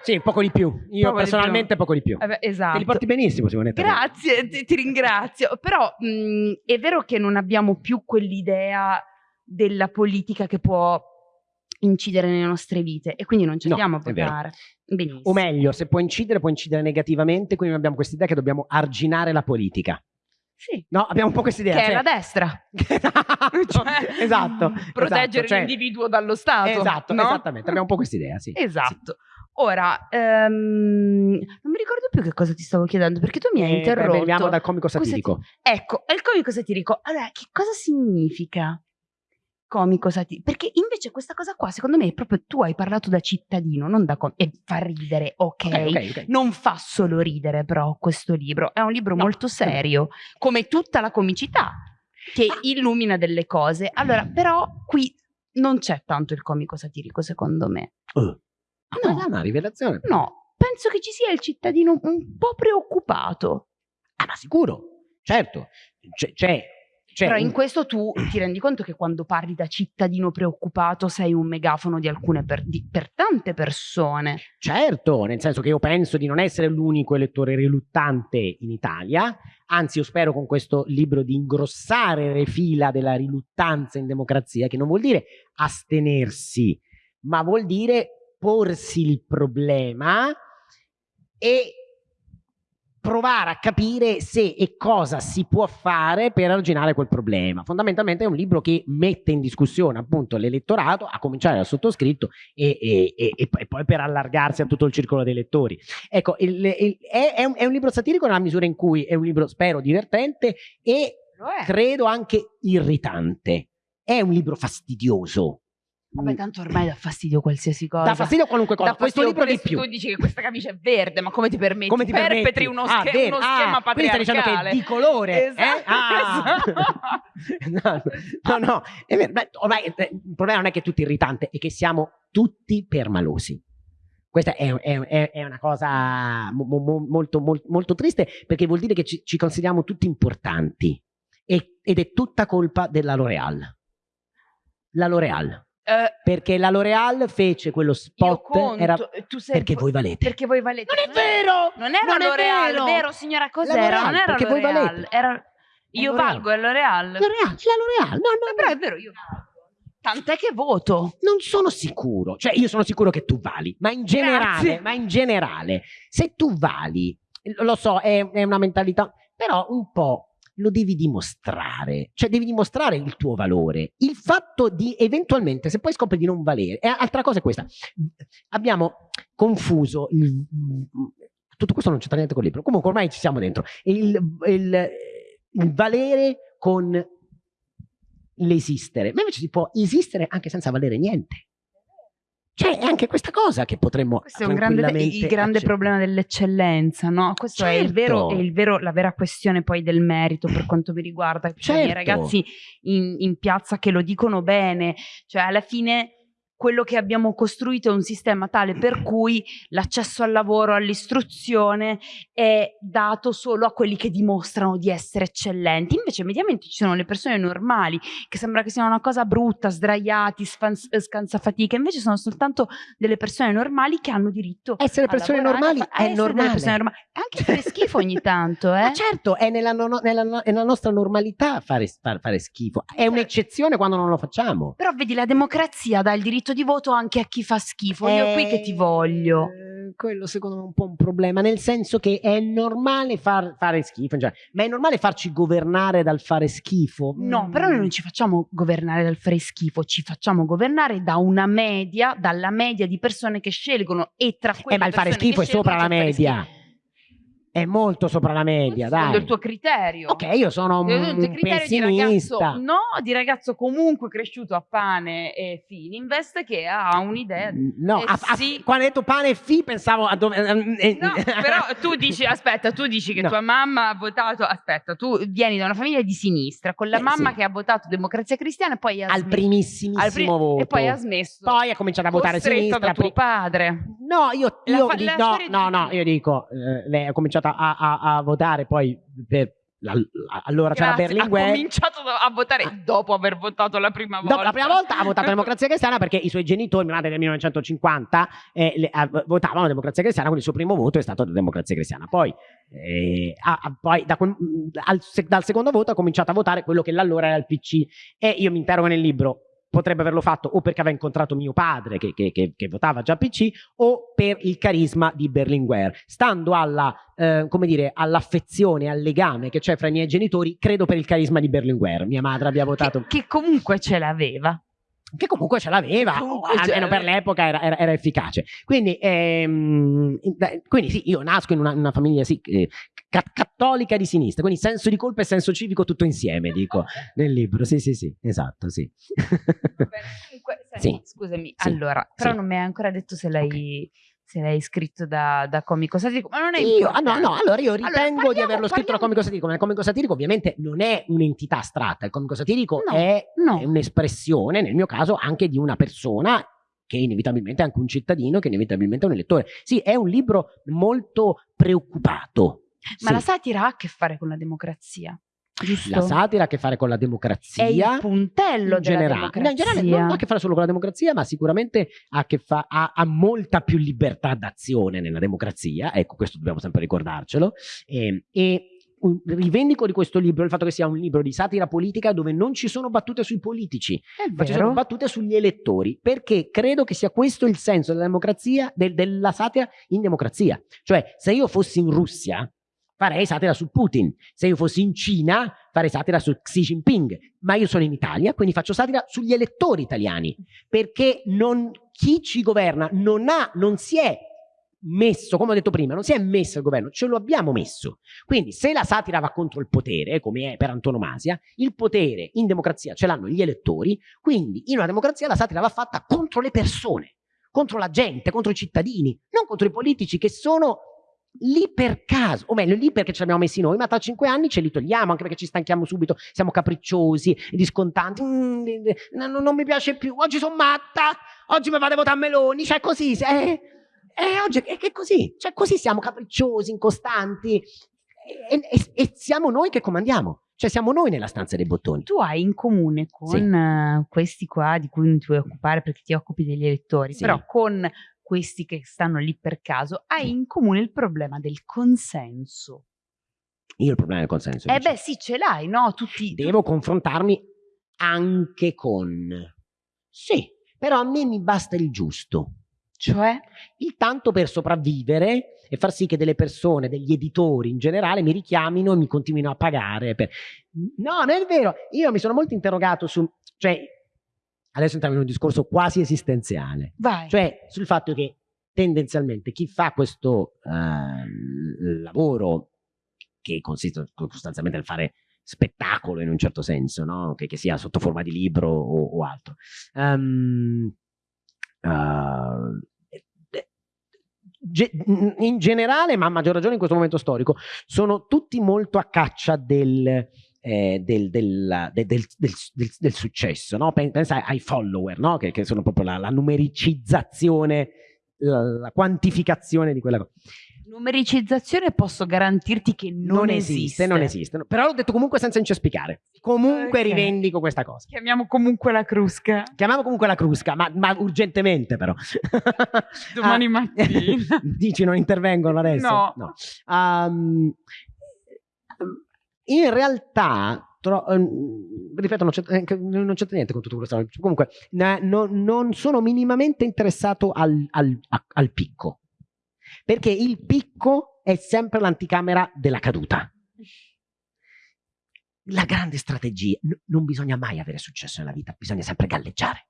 Sì, poco di più. Io Poco di personalmente poco di più. Eh beh, esatto. Te li porti benissimo, Simonetta. Grazie, ti, ti ringrazio. Però mh, è vero che non abbiamo più quell'idea della politica che può incidere nelle nostre vite e quindi non ci No, andiamo a è vero. votare. Benissimo. O meglio, se può incidere, può incidere negativamente, quindi abbiamo questa idea che dobbiamo arginare la politica. Sì. No, abbiamo un po' questa idea. Che è cioè- la destra. *laughs* esatto, Cioè, esatto. Proteggere esatto, cioè- l'individuo dallo Stato. Esatto, no? esattamente. Abbiamo un po' questa idea, sì. Esatto. Ora, ehm, non mi ricordo più che cosa ti stavo chiedendo perché tu mi hai Eh, interrotto. Veniamo dal comico Cosa ti- satirico. Ecco, è il comico satirico. Allora, che cosa significa comico satirico? Perché invece questa cosa qua, secondo me, è proprio tu hai parlato da cittadino, non da comico. E fa ridere, ok. Ok, ok, ok. Non fa solo ridere, però, questo libro. È un libro No, molto serio, come tutta la comicità, che illumina delle cose. Allora, però, qui non c'è tanto il comico satirico, secondo me. Uh, No. ma è una rivelazione. No, penso che ci sia il cittadino un po' preoccupato. Ah, ma sicuro, certo. C'è, c'è, Però in questo tu ti rendi conto che quando parli da cittadino preoccupato sei un megafono di alcune per, di- per tante persone. Certo, nel senso che io penso di non essere l'unico elettore riluttante in Italia, anzi io spero con questo libro di ingrossare le fila della riluttanza in democrazia, che non vuol dire astenersi, ma vuol dire porsi il problema e provare a capire se e cosa si può fare per arginare quel problema. Fondamentalmente è un libro che mette in discussione appunto l'elettorato, a cominciare dal sottoscritto e, e- e- e poi- per allargarsi a tutto il circolo dei lettori. Ecco, il- il- è, è un, è un libro satirico nella misura in cui è un libro, spero, divertente e credo anche irritante. È un libro fastidioso. Vabbè, tanto ormai dà fastidio qualsiasi cosa. Dà fastidio a qualunque cosa. Dà Questo libro di più. Tu dici che questa camicia è verde, ma come ti permetti? Come ti Perpetri permetti? uno, Ah, sche- uno Ah, schema quindi stai dicendo che patriarcale. è di colore? Esatto, eh? Ah. *laughs* no, no, no, è vero. Beh, ormai eh, il problema non è che è tutto irritante, è che siamo tutti permalosi. Questa è, è- è- è una cosa mo- mo- molto, molto, molto triste perché vuol dire che ci, ci consideriamo tutti importanti E- ed è tutta colpa della L'Oreal. La L'Oreal. Eh, Perché la L'Oreal fece quello spot conto, era sei perché voi valete. Perché voi valete. Non è vero! Non era L'Oreal, vero! vero. signora? Cos'era? Non era perché voi valete. Era... Io valgo, è L'Oreal. L'Oreal, la L'Oreal. No, no, Però no. è vero, io. Tant'è che voto. Non sono sicuro, cioè io sono sicuro che tu vali, ma in generale, ma in generale, se tu vali, lo so, è, è una mentalità, però un po' lo devi dimostrare, cioè devi dimostrare il tuo valore. Il fatto di eventualmente, se poi scopri di non valere, e altra cosa è questa, abbiamo confuso il- tutto questo non c'entra niente con il libro, comunque ormai ci siamo dentro. Il, il- il valere con l'esistere, ma invece si può esistere anche senza valere niente. Cioè, è anche questa cosa che potremmo Questo è un grande, il grande problema dell'eccellenza, no? Questo è, il vero, Certo. è il vero- la vera questione poi del merito per *clears throat* quanto mi riguarda. Ci sono i Certo. ragazzi in, in piazza che lo dicono bene, cioè alla fine quello che abbiamo costruito è un sistema tale per *clears throat* cui l'accesso al lavoro, all'istruzione è dato solo a quelli che dimostrano di essere eccellenti. Invece mediamente ci sono le persone normali che sembra che siano una cosa brutta, sdraiati, scansafatiche, invece sono soltanto delle persone normali che hanno diritto Essere persone lavorare, normali è normale. persone normali. Anche fare *laughs* schifo ogni tanto, eh? Ma certo, è nella, no- nella nella nostra normalità fare, far- fare schifo. È Certo. un'eccezione quando non lo facciamo. Però vedi, la democrazia dà il diritto di voto anche a chi fa schifo. Io qui che ti voglio. Eh, quello secondo me è un po' un problema, nel senso che è normale far- fare schifo, cioè, ma è normale farci governare dal fare schifo? No, Mm. però noi non ci facciamo governare dal fare schifo, ci facciamo governare da una media, dalla media di persone che scelgono e tra quelle Eh, ma il fare schifo è sopra la media. È molto sopra la media, Secondo dai. il tuo criterio. Ok, io sono Secondo tuo un criterio di ragazzo, pessimista. no, di ragazzo comunque cresciuto a pane e Fininvest che ha un'idea. No, Eh a- a- sì. quando hai detto pane e fi pensavo a dove... eh, No, però tu *laughs* dici, aspetta, tu dici che No. tua mamma ha votato, aspetta, tu vieni da una famiglia di sinistra, con la Eh, mamma sì. che ha votato democrazia cristiana e poi ha al smesso. primissimissimo al pri- voto. E poi ha smesso. Poi ha cominciato a votare a sinistra. da tuo padre. No, io, La io di- la no, no, no, io dico, eh, lei ha cominciato a, a- a votare poi per allora c'era Berlinguer. Ha cominciato a votare dopo aver votato la prima volta. Dopo la prima volta ha votato *laughs* Democrazia Cristiana perché i suoi genitori, mia madre del 1950, eh, le- ah, votavano Democrazia Cristiana, quindi il suo primo voto è stato Democrazia Cristiana. Poi, eh, ha- ha- poi da quel- al se- dal secondo voto ha cominciato a votare quello che allora era il PC. E io mi interrogo nel libro, potrebbe averlo fatto o perché aveva incontrato mio padre che, che- che- che votava già PC o per il carisma di Berlinguer. Stando alla, eh, come dire, all'affezione, al legame che c'è fra i miei genitori, credo per il carisma di Berlinguer. Mia madre abbia votato Che, che comunque ce l'aveva. Che comunque ce l'aveva, almeno per l'epoca era, era- era efficace. Quindi, ehm, quindi sì, io nasco in una, una famiglia sì, eh, ca- cattolica di sinistra, quindi senso di colpa e senso civico tutto insieme, dico *laughs* nel libro. Sì, sì, sì, esatto, sì. Va bene, comunque, *laughs* senti, Sì. Scusami, Sì. allora, però Sì. non mi hai ancora detto se l'hai, se l'hai scritto da, da comico satirico, ma non è Io, ah, no, no, allora io Allora, ritengo di parliamo- averlo scritto da comico satirico, ma il comico satirico ovviamente non è un'entità astratta, il comico satirico No, è, no. è un'espressione, nel mio caso, anche di una persona che inevitabilmente è anche un cittadino, che inevitabilmente è un elettore. Sì, è un libro molto preoccupato. Ma Sì. la satira ha a che fare con la democrazia, giusto? La satira ha a che fare con la democrazia. è il puntello in generale. No, in generale non ha a che fare solo con la democrazia, ma sicuramente ha, fa- ha- ha molta più libertà d'azione nella democrazia. Ecco, questo dobbiamo sempre ricordarcelo. E, e un- rivendico di questo libro il fatto che sia un libro di satira politica dove non ci sono battute sui politici, ma ci sono battute sugli elettori, perché credo che sia questo il senso della democrazia, del- della satira in democrazia. Cioè, se io fossi in Russia, farei satira su Putin. Se io fossi in Cina, farei satira su Xi Jinping. Ma io sono in Italia, quindi faccio satira sugli elettori italiani, perché non- chi ci governa non ha, non si è messo, come ho detto prima, non si è messo il governo, ce lo abbiamo messo. Quindi se la satira va contro il potere, come è per antonomasia, il potere in democrazia ce l'hanno gli elettori, quindi in una democrazia la satira va fatta contro le persone, contro la gente, contro i cittadini, non contro i politici che sono lì per caso, o meglio lì perché ce l'abbiamo messi noi, ma tra cinque anni ce li togliamo anche perché ci stanchiamo subito, siamo capricciosi, discontanti, "Mm, di- di- no, non mi piace più, oggi sono matta, oggi mi vado a votare Meloni, cioè così, eh, eh, oggi è, è così, cioè così siamo capricciosi, incostanti e, e- e siamo noi che comandiamo, cioè siamo noi nella stanza dei bottoni. Tu hai in comune con Sì. eh, questi qua di cui non ti vuoi occupare perché ti occupi degli elettori, Sì. però con questi che stanno lì per caso, hai in comune il problema del consenso. Io il problema del consenso. Eh dice. beh, sì, ce l'hai, no? Tutti, devo confrontarmi anche con... Sì, però a me mi basta il giusto. cioè, Il tanto per sopravvivere e far sì che delle persone, degli editori in generale, mi richiamino e mi continuino a pagare. per- No, non è vero. Io mi sono molto interrogato su... Cioè, adesso entriamo in un discorso quasi esistenziale. vai. Cioè, sul fatto che tendenzialmente chi fa questo ehm, lavoro, che consiste sostanzialmente nel fare spettacolo in un certo senso, no? che, che, sia sotto forma di libro o, o altro. Um, uh, in generale, ma a maggior ragione in questo momento storico, sono tutti molto a caccia del, eh, del, del, del, del, successo, no? pensa ai follower, no? che, che, sono proprio la, la numericizzazione, la, la, quantificazione di quella cosa. Numericizzazione posso garantirti che non, non esiste. esiste. Non esiste, però l'ho detto comunque senza incespiccare. Comunque okay. rivendico questa cosa. Chiamiamo comunque la crusca. Chiamiamo comunque la crusca, ma, ma urgentemente però. *laughs* Domani ah, mattina. *laughs* Dici non intervengono adesso? No. no. Um, in realtà Tro ehm, ripeto, non c'entra niente con tutto questo. Comunque, no, non sono minimamente interessato al, al, al, picco perché il picco è sempre l'anticamera della caduta. La grande strategia, non bisogna mai avere successo nella vita, bisogna sempre galleggiare.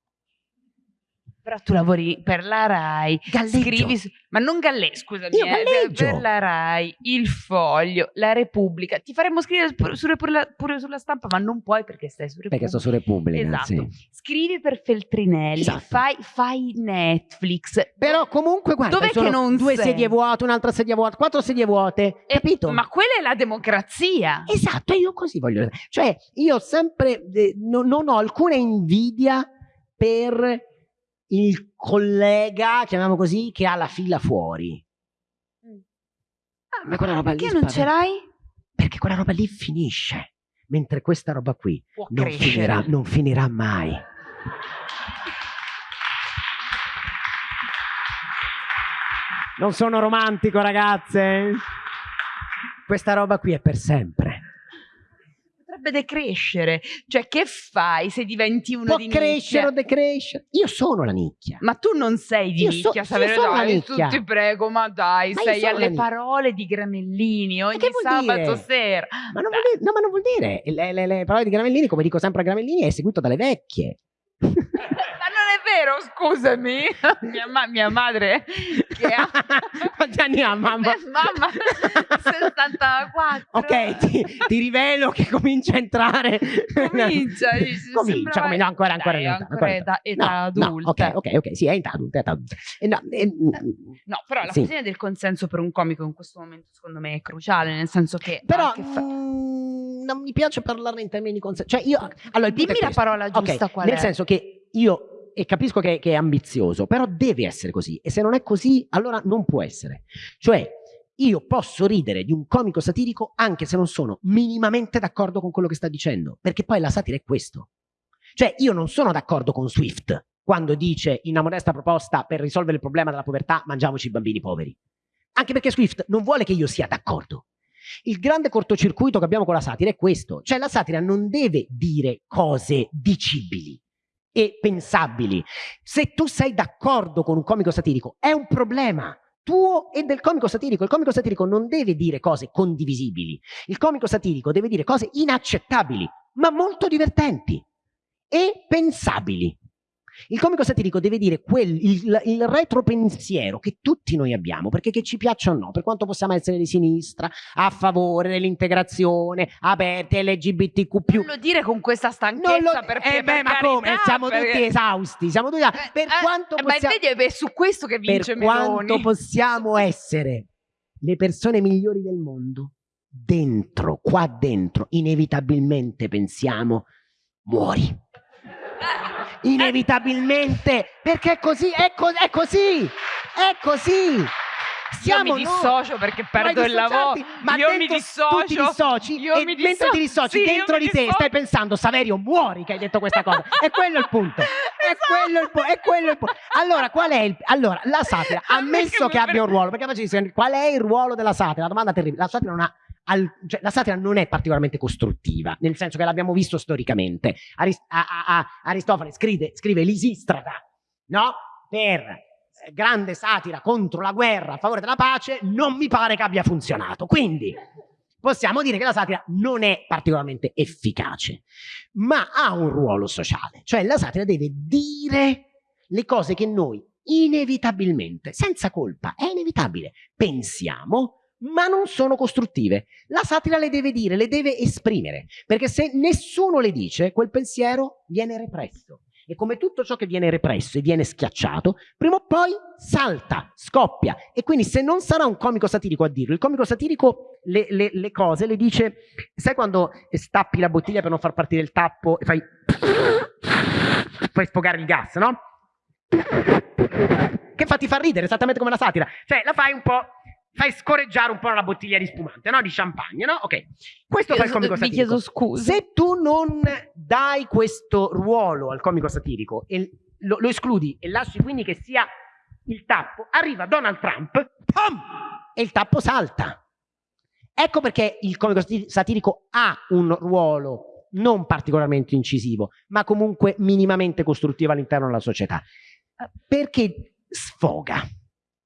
Però tu lavori per la RAI, Galleggio. scrivi, ma non galle, scusami, Io eh, per la RAI, Il Foglio, La Repubblica, ti faremmo scrivere pure, pure, pure sulla stampa, ma non puoi perché stai su Repubblica. Perché sto su Repubblica, Esatto. Sì. Scrivi per Feltrinelli, esatto. fai, fai, Netflix. Però comunque guarda, Dov'è che non due sei? sedie vuote, un'altra sedia vuota, quattro sedie vuote, e, capito? Ma quella è la democrazia. Esatto, io così voglio. Cioè, io sempre eh, no, non ho alcuna invidia per il collega, chiamiamo così, che ha la fila fuori. Mm. Ah, ma quella roba perché lì non ce l'hai? Perché quella roba lì finisce, mentre questa roba qui non finirà, non finirà mai. Non sono romantico, ragazze. Questa roba qui è per sempre potrebbe decrescere. Cioè, che fai se diventi uno Può di crescere o decrescere. Io sono la nicchia. Ma tu non sei di io nicchia, so, io sono la nicchia. Tu ti prego, ma dai, ma sei alle parole di Gramellini ogni sabato dire? sera. Ma non, dire, no, ma non vuol dire. Le, le, le parole di Gramellini, come dico sempre a Gramellini, è seguito dalle vecchie vero, scusami. *laughs* Mia, ma mia madre che ha... Quanti anni ha mamma? mamma, *laughs* 64. Ok, ti, ti, rivelo che comincia a entrare... Comincia, *laughs* comincia, comincia ancora, ancora Dai, età, ancora età, età no, adulta. No, ok, ok, ok, sì, è età adulta. Età adulta. Eh, no, eh, no, però la sì. questione del consenso per un comico in questo momento secondo me è cruciale, nel senso che... Però... Fa... Mm, non mi piace parlarne in termini di consenso. Cioè io... Allora, Dimmi la parola giusta okay, qual nel è. Nel senso che io e capisco che, che, è ambizioso, però deve essere così. E se non è così, allora non può essere. Cioè, io posso ridere di un comico satirico anche se non sono minimamente d'accordo con quello che sta dicendo, perché poi la satira è questo. Cioè, io non sono d'accordo con Swift quando dice in una modesta proposta per risolvere il problema della povertà mangiamoci i bambini poveri. Anche perché Swift non vuole che io sia d'accordo. Il grande cortocircuito che abbiamo con la satira è questo, cioè la satira non deve dire cose dicibili, e pensabili. Se tu sei d'accordo con un comico satirico, è un problema tuo e del comico satirico. Il comico satirico non deve dire cose condivisibili. Il comico satirico deve dire cose inaccettabili, ma molto divertenti e pensabili. Il comico satirico deve dire quel, il, il retropensiero che tutti noi abbiamo, perché che ci piaccia o no, per quanto possiamo essere di sinistra, a favore dell'integrazione, aperti, LGBTQ+. Non lo dire con questa stanchezza, lo, perché eh beh, per ma carità, come? Siamo perché... tutti esausti, siamo tutti... Eh, per eh, quanto possiamo... Ma vedi, è su questo che vince per Meloni. quanto possiamo essere le persone migliori del mondo, dentro, qua dentro, inevitabilmente pensiamo, muori inevitabilmente, perché è così, è, co è così, è così. Siamo io mi dissocio no, perché perdo il lavoro. Ma io mi dissocio. Tu ti dissoci io e mi mentre ti dissoci sì, dentro di te stai pensando Saverio muori che hai detto questa cosa. è quello il punto. È esatto. quello il, è quello il punto. Allora, qual è il allora la *laughs* satira, ammesso che abbia un ruolo, perché faccio qual è il ruolo della satira? La domanda terribile. La satira non ha al, cioè, la satira non è particolarmente costruttiva, nel senso che l'abbiamo visto storicamente. Arist a, a, a, Aristofane scrive, scrive l'Isistrata, no? Per eh, grande satira contro la guerra a favore della pace, non mi pare che abbia funzionato. Quindi possiamo dire che la satira non è particolarmente efficace, ma ha un ruolo sociale, cioè la satira deve dire le cose che noi inevitabilmente, senza colpa, è inevitabile, pensiamo ma non sono costruttive. La satira le deve dire, le deve esprimere, perché se nessuno le dice, quel pensiero viene represso. E come tutto ciò che viene represso e viene schiacciato, prima o poi salta, scoppia. E quindi se non sarà un comico satirico a dirlo, il comico satirico le, le, le cose le dice, sai quando stappi la bottiglia per non far partire il tappo e fai, fai sfogare il gas, no? Che fa ti fa ridere, esattamente come la satira. Cioè la fai un po' fai scorreggiare un po' la bottiglia di spumante, no? Di champagne, no? Ok. Questo fa il comico satirico. Mi chiedo scusa. Se tu non dai questo ruolo al comico satirico e lo, lo escludi e lasci quindi che sia il tappo, arriva Donald Trump, pum, e il tappo salta. Ecco perché il comico satirico ha un ruolo non particolarmente incisivo, ma comunque minimamente costruttivo all'interno della società. Perché sfoga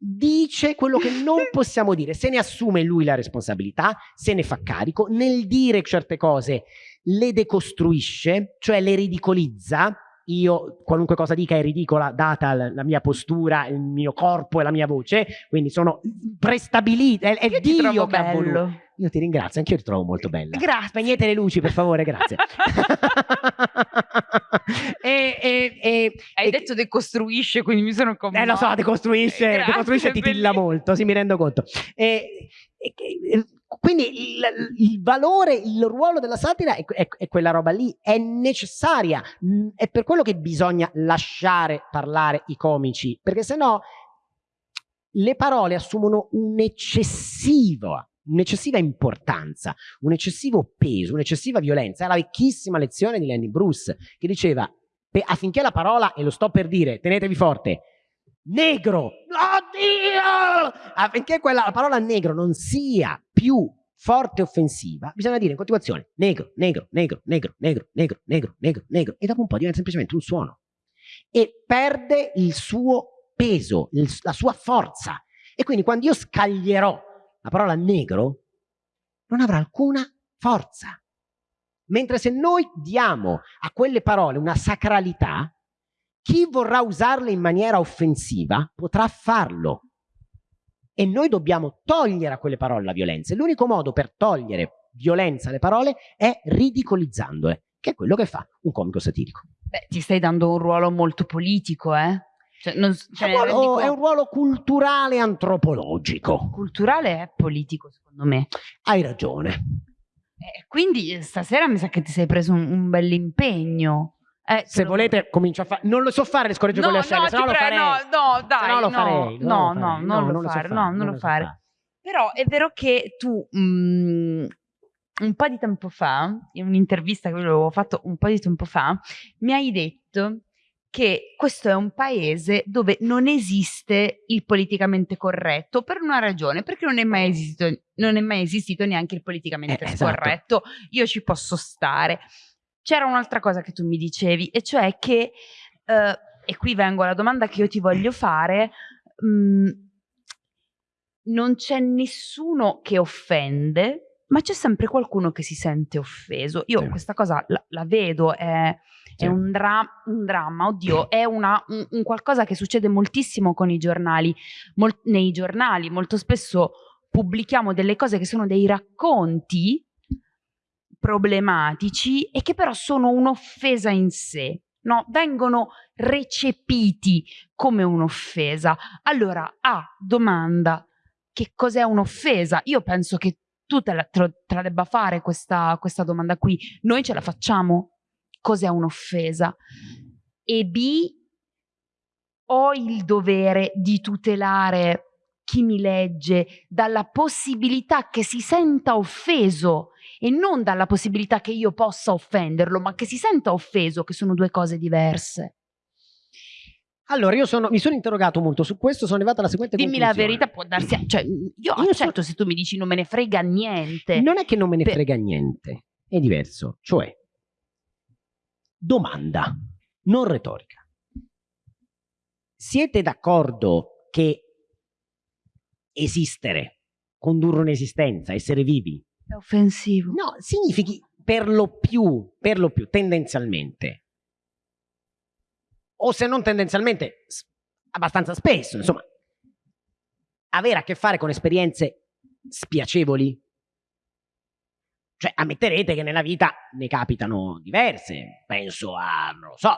dice quello che non *laughs* possiamo dire, se ne assume lui la responsabilità, se ne fa carico, nel dire certe cose le decostruisce, cioè le ridicolizza, io qualunque cosa dica è ridicola data la mia postura, il mio corpo e la mia voce, quindi sono prestabilite, è, è Dio che ha voluto. Io ti ringrazio, anche io ti trovo molto bella. Grazie. Spegnete le luci, per favore, grazie. *laughs* e, e, e, Hai detto decostruisce, quindi mi sono commossa. Eh, lo so, decostruisce, grazie, decostruisce ti tilla molto, sì, mi rendo conto. E, quindi il, il, valore, il ruolo della satira è, è, è, quella roba lì, è necessaria, è per quello che bisogna lasciare parlare i comici, perché se no le parole assumono un'eccessiva un'eccessiva importanza, un eccessivo peso, un'eccessiva violenza. È la vecchissima lezione di Lenny Bruce che diceva affinché la parola, e lo sto per dire, tenetevi forte, negro, oddio, affinché quella, la parola negro non sia più forte offensiva, bisogna dire in continuazione negro, negro, negro, negro, negro, negro, negro, negro, negro, e dopo un po' diventa semplicemente un suono. E perde il suo peso, il, la sua forza. E quindi quando io scaglierò la parola negro non avrà alcuna forza. Mentre se noi diamo a quelle parole una sacralità, chi vorrà usarle in maniera offensiva potrà farlo. E noi dobbiamo togliere a quelle parole la violenza. L'unico modo per togliere violenza alle parole è ridicolizzandole, che è quello che fa un comico satirico. Beh, ti stai dando un ruolo molto politico, eh? Cioè, non, cioè, è, un ruolo, è, un ruolo, culturale antropologico. Culturale è politico, secondo me. Hai ragione. Eh, quindi stasera mi sa che ti sei preso un, un bell'impegno. Eh, se volete comincio a fare non lo so fare le scorregge no, con le ascelle no, se no lo farei no, no dai no, lo farei, no, no, non, lo fare, no, non lo fare però è vero che tu mh, un po' di tempo fa in un'intervista che avevo fatto un po' di tempo fa mi hai detto che questo è un paese dove non esiste il politicamente corretto per una ragione, perché non è mai esistito, non è mai esistito neanche il politicamente eh, esatto. corretto. Io ci posso stare. C'era un'altra cosa che tu mi dicevi, e cioè che, eh, e qui vengo alla domanda che io ti voglio fare, mh, mm, non c'è nessuno che offende, ma c'è sempre qualcuno che si sente offeso. Io sì. questa cosa la, la vedo, è è un, dra un, dramma, oddio, *clears throat* è una, un, un, qualcosa che succede moltissimo con i giornali, Mol nei giornali molto spesso pubblichiamo delle cose che sono dei racconti problematici e che però sono un'offesa in sé, no? vengono recepiti come un'offesa. Allora, a ah, domanda, che cos'è un'offesa? Io penso che tu te la, te la debba fare questa, questa domanda qui, noi ce la facciamo? cos'è un'offesa e B ho il dovere di tutelare chi mi legge dalla possibilità che si senta offeso e non dalla possibilità che io possa offenderlo, ma che si senta offeso, che sono due cose diverse. Allora, io sono, mi sono interrogato molto su questo, sono arrivata alla seguente Dimmi conclusione. la verità, può darsi... Cioè, io, io accetto se tu mi dici non me ne frega niente. Non è che non me ne per... frega niente, è diverso. Cioè, domanda, non retorica. Siete d'accordo che esistere, condurre un'esistenza, essere vivi? È offensivo. No, significhi per lo più, per lo più, tendenzialmente. O se non tendenzialmente, abbastanza spesso, insomma, avere a che fare con esperienze spiacevoli? Cioè ammetterete che nella vita ne capitano diverse, penso a, non lo so,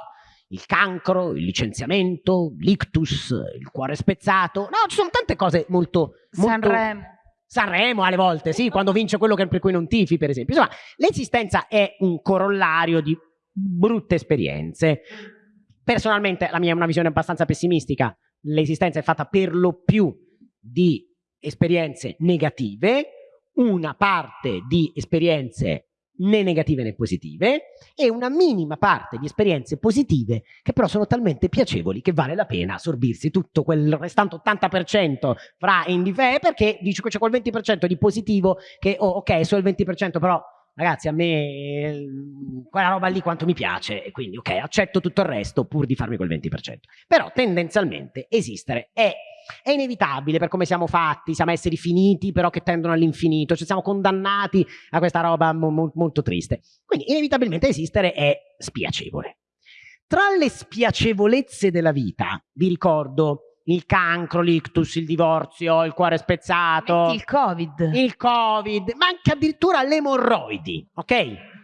il cancro, il licenziamento, l'ictus, il cuore spezzato, no, ci sono tante cose molto... molto... Sanremo. Sanremo alle volte, sì, quando vince quello per cui non tifi, per esempio. Insomma, l'esistenza è un corollario di brutte esperienze. Personalmente la mia è una visione abbastanza pessimistica, l'esistenza è fatta per lo più di esperienze negative, una parte di esperienze né negative né positive e una minima parte di esperienze positive che però sono talmente piacevoli che vale la pena sorbirsi tutto quel restante 80% fra indife perché dice che c'è quel 20% di positivo che oh, ok solo il 20% però ragazzi a me quella roba lì quanto mi piace e quindi ok accetto tutto il resto pur di farmi quel 20% però tendenzialmente esistere è, è inevitabile per come siamo fatti siamo esseri finiti però che tendono all'infinito cioè siamo condannati a questa roba mo mo molto triste. Quindi inevitabilmente esistere è spiacevole. Tra le spiacevolezze della vita vi ricordo il cancro, l'ictus, il divorzio, il cuore spezzato, Metti il covid, il covid, ma anche addirittura le emorroidi, ok?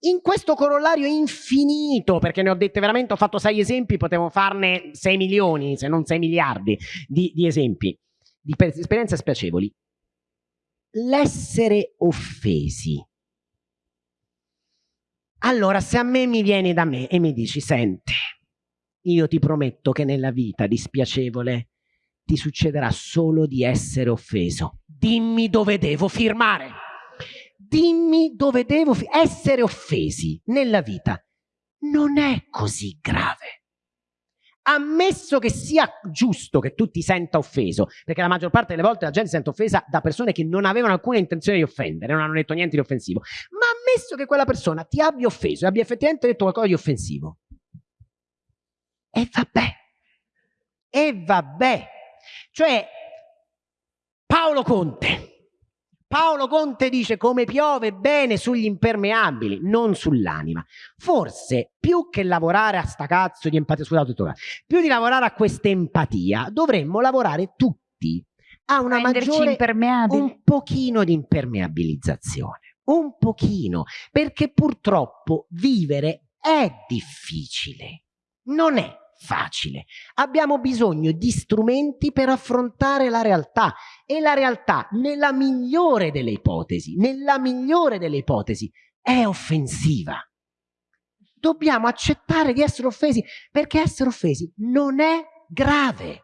In questo corollario infinito, perché ne ho dette veramente, ho fatto sei esempi, potevo farne sei milioni, se non sei miliardi di, di esempi, di esperienze spiacevoli. L'essere offesi. Allora, se a me mi vieni da me e mi dici, senti, io ti prometto che nella vita dispiacevole ti succederà solo di essere offeso. Dimmi dove devo firmare. Dimmi dove devo essere offesi nella vita. Non è così grave. Ammesso che sia giusto che tu ti senta offeso, perché la maggior parte delle volte la gente si sente offesa da persone che non avevano alcuna intenzione di offendere, non hanno detto niente di offensivo, ma ammesso che quella persona ti abbia offeso e abbia effettivamente detto qualcosa di offensivo, e vabbè, e vabbè. Cioè, Paolo Conte. Paolo Conte dice come piove bene sugli impermeabili, non sull'anima. Forse più che lavorare a sta cazzo di empatia, scusate tutto, più di lavorare a questa empatia, dovremmo lavorare tutti a una maggiore, un pochino di impermeabilizzazione, un pochino, perché purtroppo vivere è difficile, non è facile. Abbiamo bisogno di strumenti per affrontare la realtà e la realtà, nella migliore delle ipotesi, nella migliore delle ipotesi, è offensiva. Dobbiamo accettare di essere offesi perché essere offesi non è grave.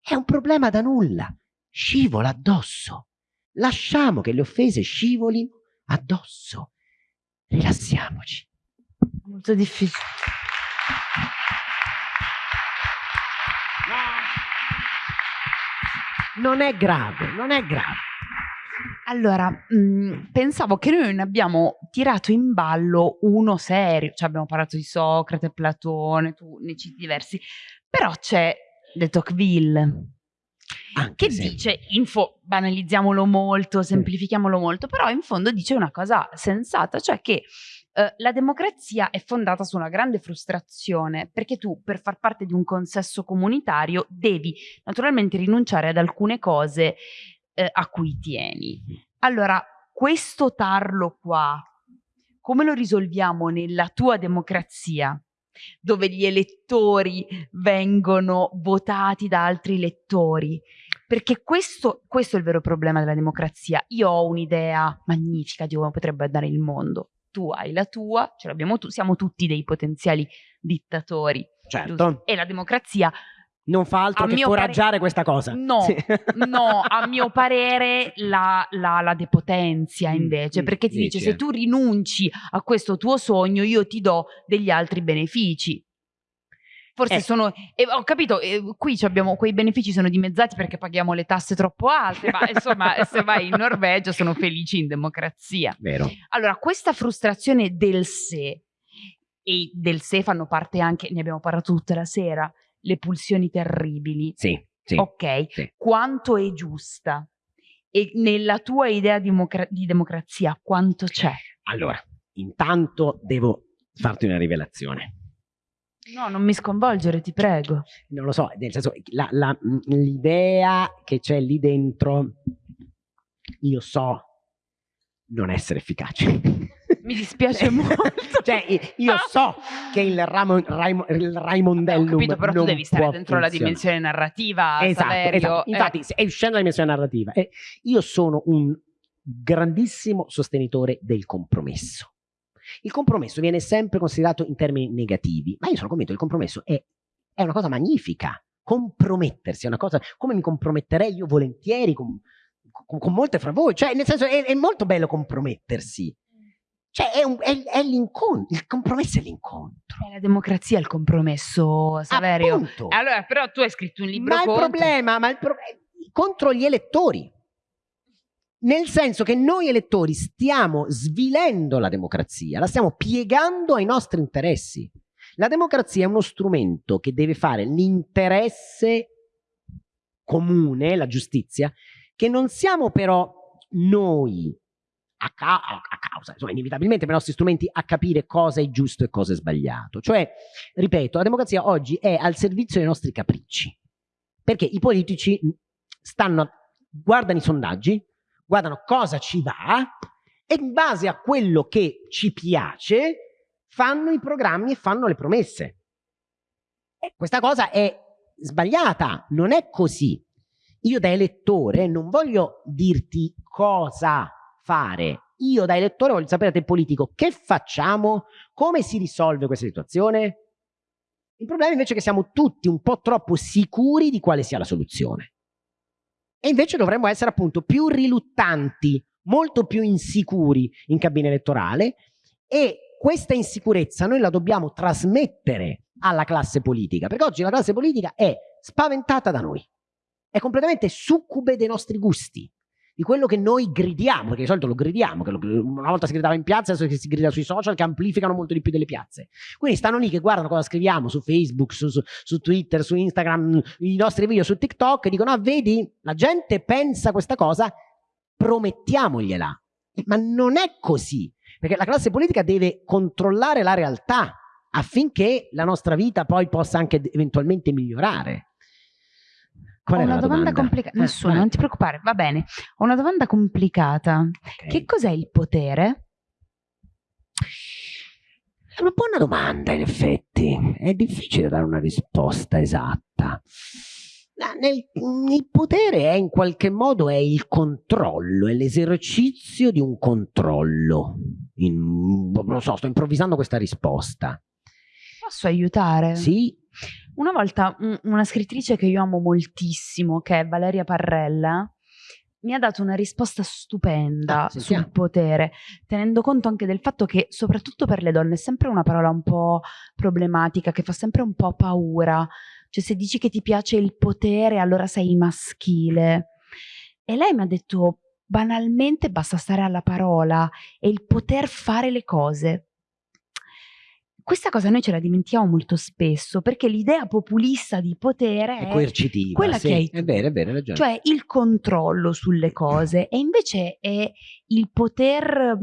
È un problema da nulla. Scivola addosso. Lasciamo che le offese scivolino addosso. Rilassiamoci. Molto difficile. Non è grave, non è grave. Allora, mh, mm, pensavo che noi ne abbiamo tirato in ballo uno serio, cioè abbiamo parlato di Socrate, Platone, tu ne citi diversi, però c'è De Tocqueville, Anche che se... dice, info, banalizziamolo molto, semplifichiamolo molto, però in fondo dice una cosa sensata, cioè che eh, la democrazia è fondata su una grande frustrazione perché tu per far parte di un consesso comunitario devi naturalmente rinunciare ad alcune cose eh, a cui tieni. Allora, questo tarlo qua, come lo risolviamo nella tua democrazia? dove gli elettori vengono votati da altri elettori. Perché questo, questo è il vero problema della democrazia. Io ho un'idea magnifica di come potrebbe andare il mondo tu hai la tua, ce l'abbiamo tu, siamo tutti dei potenziali dittatori. Certo. E la democrazia non fa altro che foraggiare questa cosa. No, sì. no, a mio parere la, la, la depotenzia mm, invece, mm, perché ti dice se tu rinunci a questo tuo sogno io ti do degli altri benefici. Forse eh. sono, eh, ho capito, eh, qui abbiamo, quei benefici sono dimezzati perché paghiamo le tasse troppo alte, ma insomma *laughs* se vai in Norvegia sono felici in democrazia. Vero. Allora, questa frustrazione del sé, e del sé fanno parte anche, ne abbiamo parlato tutta la sera, le pulsioni terribili. Sì, sì. Ok, sì. quanto è giusta? E nella tua idea di, democra di democrazia quanto c'è? Allora, intanto devo farti una rivelazione No, non mi sconvolgere, ti prego. Non lo so, nel senso, l'idea che c'è lì dentro io so non essere efficace. Mi dispiace *laughs* molto. cioè, io so che il, ramo, raimo, il Raimondellum. Ho capito, però tu devi stare dentro la dimensione narrativa. Esatto, esatto. Infatti, eh. è uscendo dalla dimensione narrativa. Eh, io sono un grandissimo sostenitore del compromesso. Il compromesso viene sempre considerato in termini negativi, ma io sono convinto che il compromesso è, è una cosa magnifica. Compromettersi è una cosa, come mi comprometterei io volentieri con, con, con molte fra voi, cioè nel senso è, è molto bello compromettersi. Cioè è, è, è l'incontro, il compromesso è l'incontro. È la democrazia il compromesso, Saverio. Appunto. Allora, però tu hai scritto un libro ma contro. il problema, ma il pro contro gli elettori. Nel senso che noi elettori stiamo svilendo la democrazia, la stiamo piegando ai nostri interessi. La democrazia è uno strumento che deve fare l'interesse comune, la giustizia, che non siamo però noi a, ca a, causa, insomma, inevitabilmente per i nostri strumenti a capire cosa è giusto e cosa è sbagliato. Cioè, ripeto, la democrazia oggi è al servizio dei nostri capricci, perché i politici stanno, guardano i sondaggi, guardano cosa ci va e in base a quello che ci piace fanno i programmi e fanno le promesse. E questa cosa è sbagliata, non è così. Io da elettore non voglio dirti cosa fare. Io da elettore voglio sapere da te politico che facciamo, come si risolve questa situazione. Il problema invece è che siamo tutti un po' troppo sicuri di quale sia la soluzione. E invece dovremmo essere appunto più riluttanti, molto più insicuri in cabina elettorale e questa insicurezza noi la dobbiamo trasmettere alla classe politica, perché oggi la classe politica è spaventata da noi, è completamente succube dei nostri gusti, di quello che noi gridiamo, perché di solito lo gridiamo, lo, una volta si gridava in piazza, adesso si grida sui social che amplificano molto di più delle piazze. Quindi stanno lì che guardano cosa scriviamo su Facebook, su, su, su Twitter, su Instagram, i nostri video su TikTok e dicono, ah vedi, la gente pensa questa cosa, promettiamogliela. Ma non è così, perché la classe politica deve controllare la realtà affinché la nostra vita poi possa anche eventualmente migliorare. Qual Ho una domanda, domanda? complicata. Eh, Nessuna, non ti preoccupare, va bene. Ho una domanda complicata. Okay. Che cos'è il potere? È una buona domanda, in effetti. È difficile dare una risposta esatta. Nel, il potere è in qualche modo è il controllo, è l'esercizio di un controllo. In, non so, sto improvvisando questa risposta. Posso aiutare? Sì. Una volta una scrittrice che io amo moltissimo, che è Valeria Parrella, mi ha dato una risposta stupenda ah, sul potere, tenendo conto anche del fatto che soprattutto per le donne è sempre una parola un po' problematica, che fa sempre un po' paura. Cioè se dici che ti piace il potere, allora sei maschile. E lei mi ha detto banalmente basta stare alla parola e il poter fare le cose questa cosa noi ce la dimentichiamo molto spesso perché l'idea populista di potere è, coercitiva, quella sì, che hai è vero, è vero, ragione. cioè il controllo sulle *clears throat* cose e invece è il poter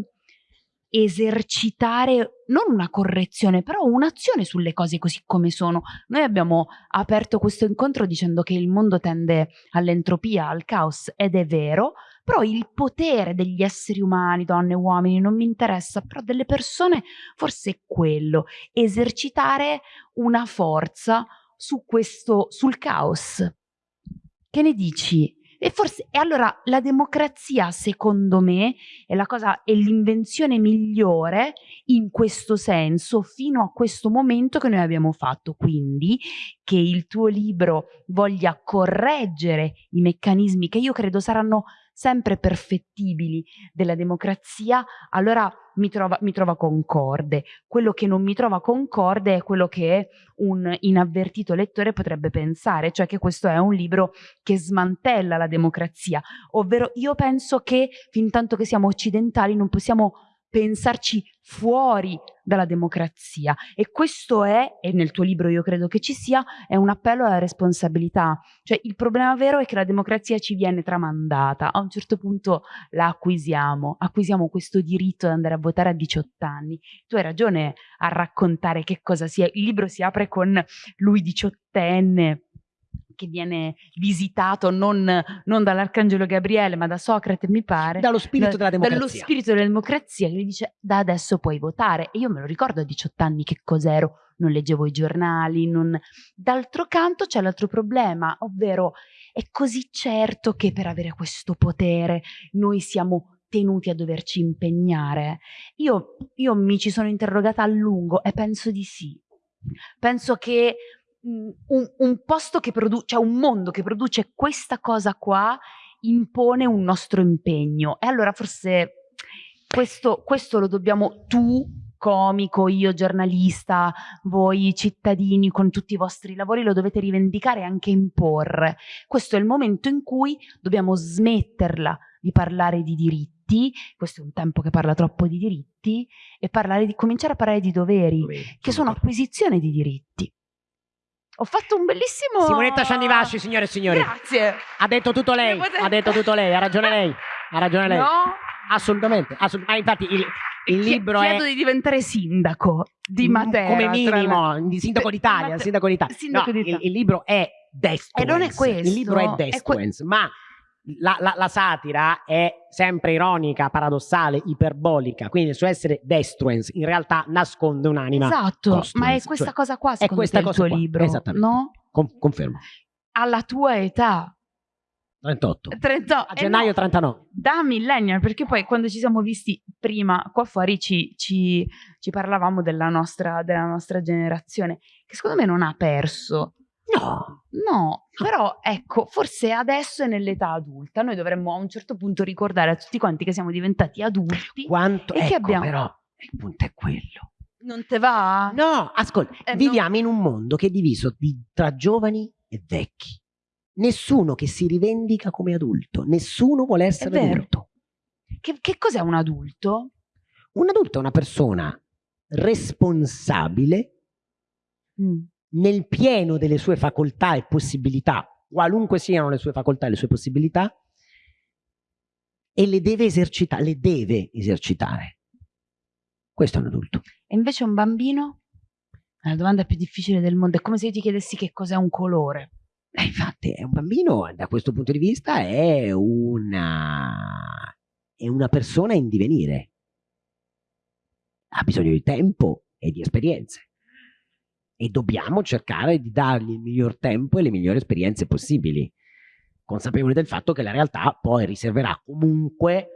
esercitare non una correzione, però un'azione sulle cose così come sono. Noi abbiamo aperto questo incontro dicendo che il mondo tende all'entropia, al caos ed è vero, però il potere degli esseri umani, donne, uomini, non mi interessa, però delle persone forse è quello, esercitare una forza su questo, sul caos. Che ne dici? E forse, e allora la democrazia, secondo me, è è l'invenzione migliore in questo senso fino a questo momento che noi abbiamo fatto. Quindi che il tuo libro voglia correggere i meccanismi che io credo saranno sempre perfettibili della democrazia, allora mi trova, mi trova concorde. Quello che non mi trova concorde è quello che un inavvertito lettore potrebbe pensare, cioè che questo è un libro che smantella la democrazia, ovvero io penso che fin tanto che siamo occidentali non possiamo pensarci fuori dalla democrazia. E questo è, e nel tuo libro io credo che ci sia, è un appello alla responsabilità. Cioè il problema vero è che la democrazia ci viene tramandata, a un certo punto la acquisiamo, acquisiamo questo diritto di andare a votare a 18 anni. Tu hai ragione a raccontare che cosa sia, il libro si apre con lui diciottenne che viene visitato non, non dall'Arcangelo Gabriele ma da Socrate mi pare dallo spirito da, della democrazia. dallo spirito della democrazia che gli dice da adesso puoi votare. E io me lo ricordo a 18 anni che cos'ero. Non leggevo i giornali non... d'altro canto c'è l'altro problema ovvero è così certo che per avere questo potere noi siamo tenuti a doverci impegnare. Io, io mi ci sono interrogata a lungo e penso di sì. Penso che un, un, posto che produce, cioè un mondo che produce questa cosa qua impone un nostro impegno e allora forse questo, questo lo dobbiamo tu comico, io giornalista, voi cittadini con tutti i vostri lavori lo dovete rivendicare e anche imporre. Questo è il momento in cui dobbiamo smetterla di parlare di diritti, questo è un tempo che parla troppo di diritti, e di, cominciare a parlare di doveri, doveri che sono acquisizione di diritti. Ho fatto un bellissimo... Simonetta Ciannivasci, signore e signori. Grazie. Ha detto tutto lei, ha detto tutto lei, ha ragione *laughs* lei, ha ragione lei. No. Assolutamente, assolutamente. Ah, infatti il, il libro chiedo è... di diventare sindaco di Matera. Come minimo, di sindaco d'Italia, sindaco d'Italia. Sindaco no, il, il, libro è Destruence. E non è questo. Il libro è è ma la, la, la, satira è sempre ironica, paradossale, iperbolica, quindi il suo essere destruence in realtà nasconde un'anima. Esatto, ma è questa cioè, cosa qua secondo è questa cosa il tuo qua. libro, Esattamente. no? Con, confermo. Alla tua età. 38. 38. A gennaio no, 39. Da millennial, perché poi quando ci siamo visti prima qua fuori ci, ci, ci parlavamo della nostra, della nostra generazione, che secondo me non ha perso No. No, però ecco, forse adesso è nell'età adulta. Noi dovremmo a un certo punto ricordare a tutti quanti che siamo diventati adulti. Quanto, e ecco, che abbiamo... però il punto è quello. Non te va? No, ascolta, eh, viviamo no. in un mondo che è diviso di, tra giovani e vecchi. Nessuno che si rivendica come adulto, nessuno vuole essere adulto. Che, che cos'è un adulto? Un adulto è una persona responsabile mm nel pieno delle sue facoltà e possibilità, qualunque siano le sue facoltà e le sue possibilità, e le deve esercitare, le deve esercitare. Questo è un adulto. E invece un bambino? È la domanda più difficile del mondo, è come se io ti chiedessi che cos'è un colore. Eh, infatti, un bambino da questo punto di vista è una, è una persona in divenire. Ha bisogno di tempo e di esperienze e dobbiamo cercare di dargli il miglior tempo e le migliori esperienze possibili, consapevoli del fatto che la realtà poi riserverà comunque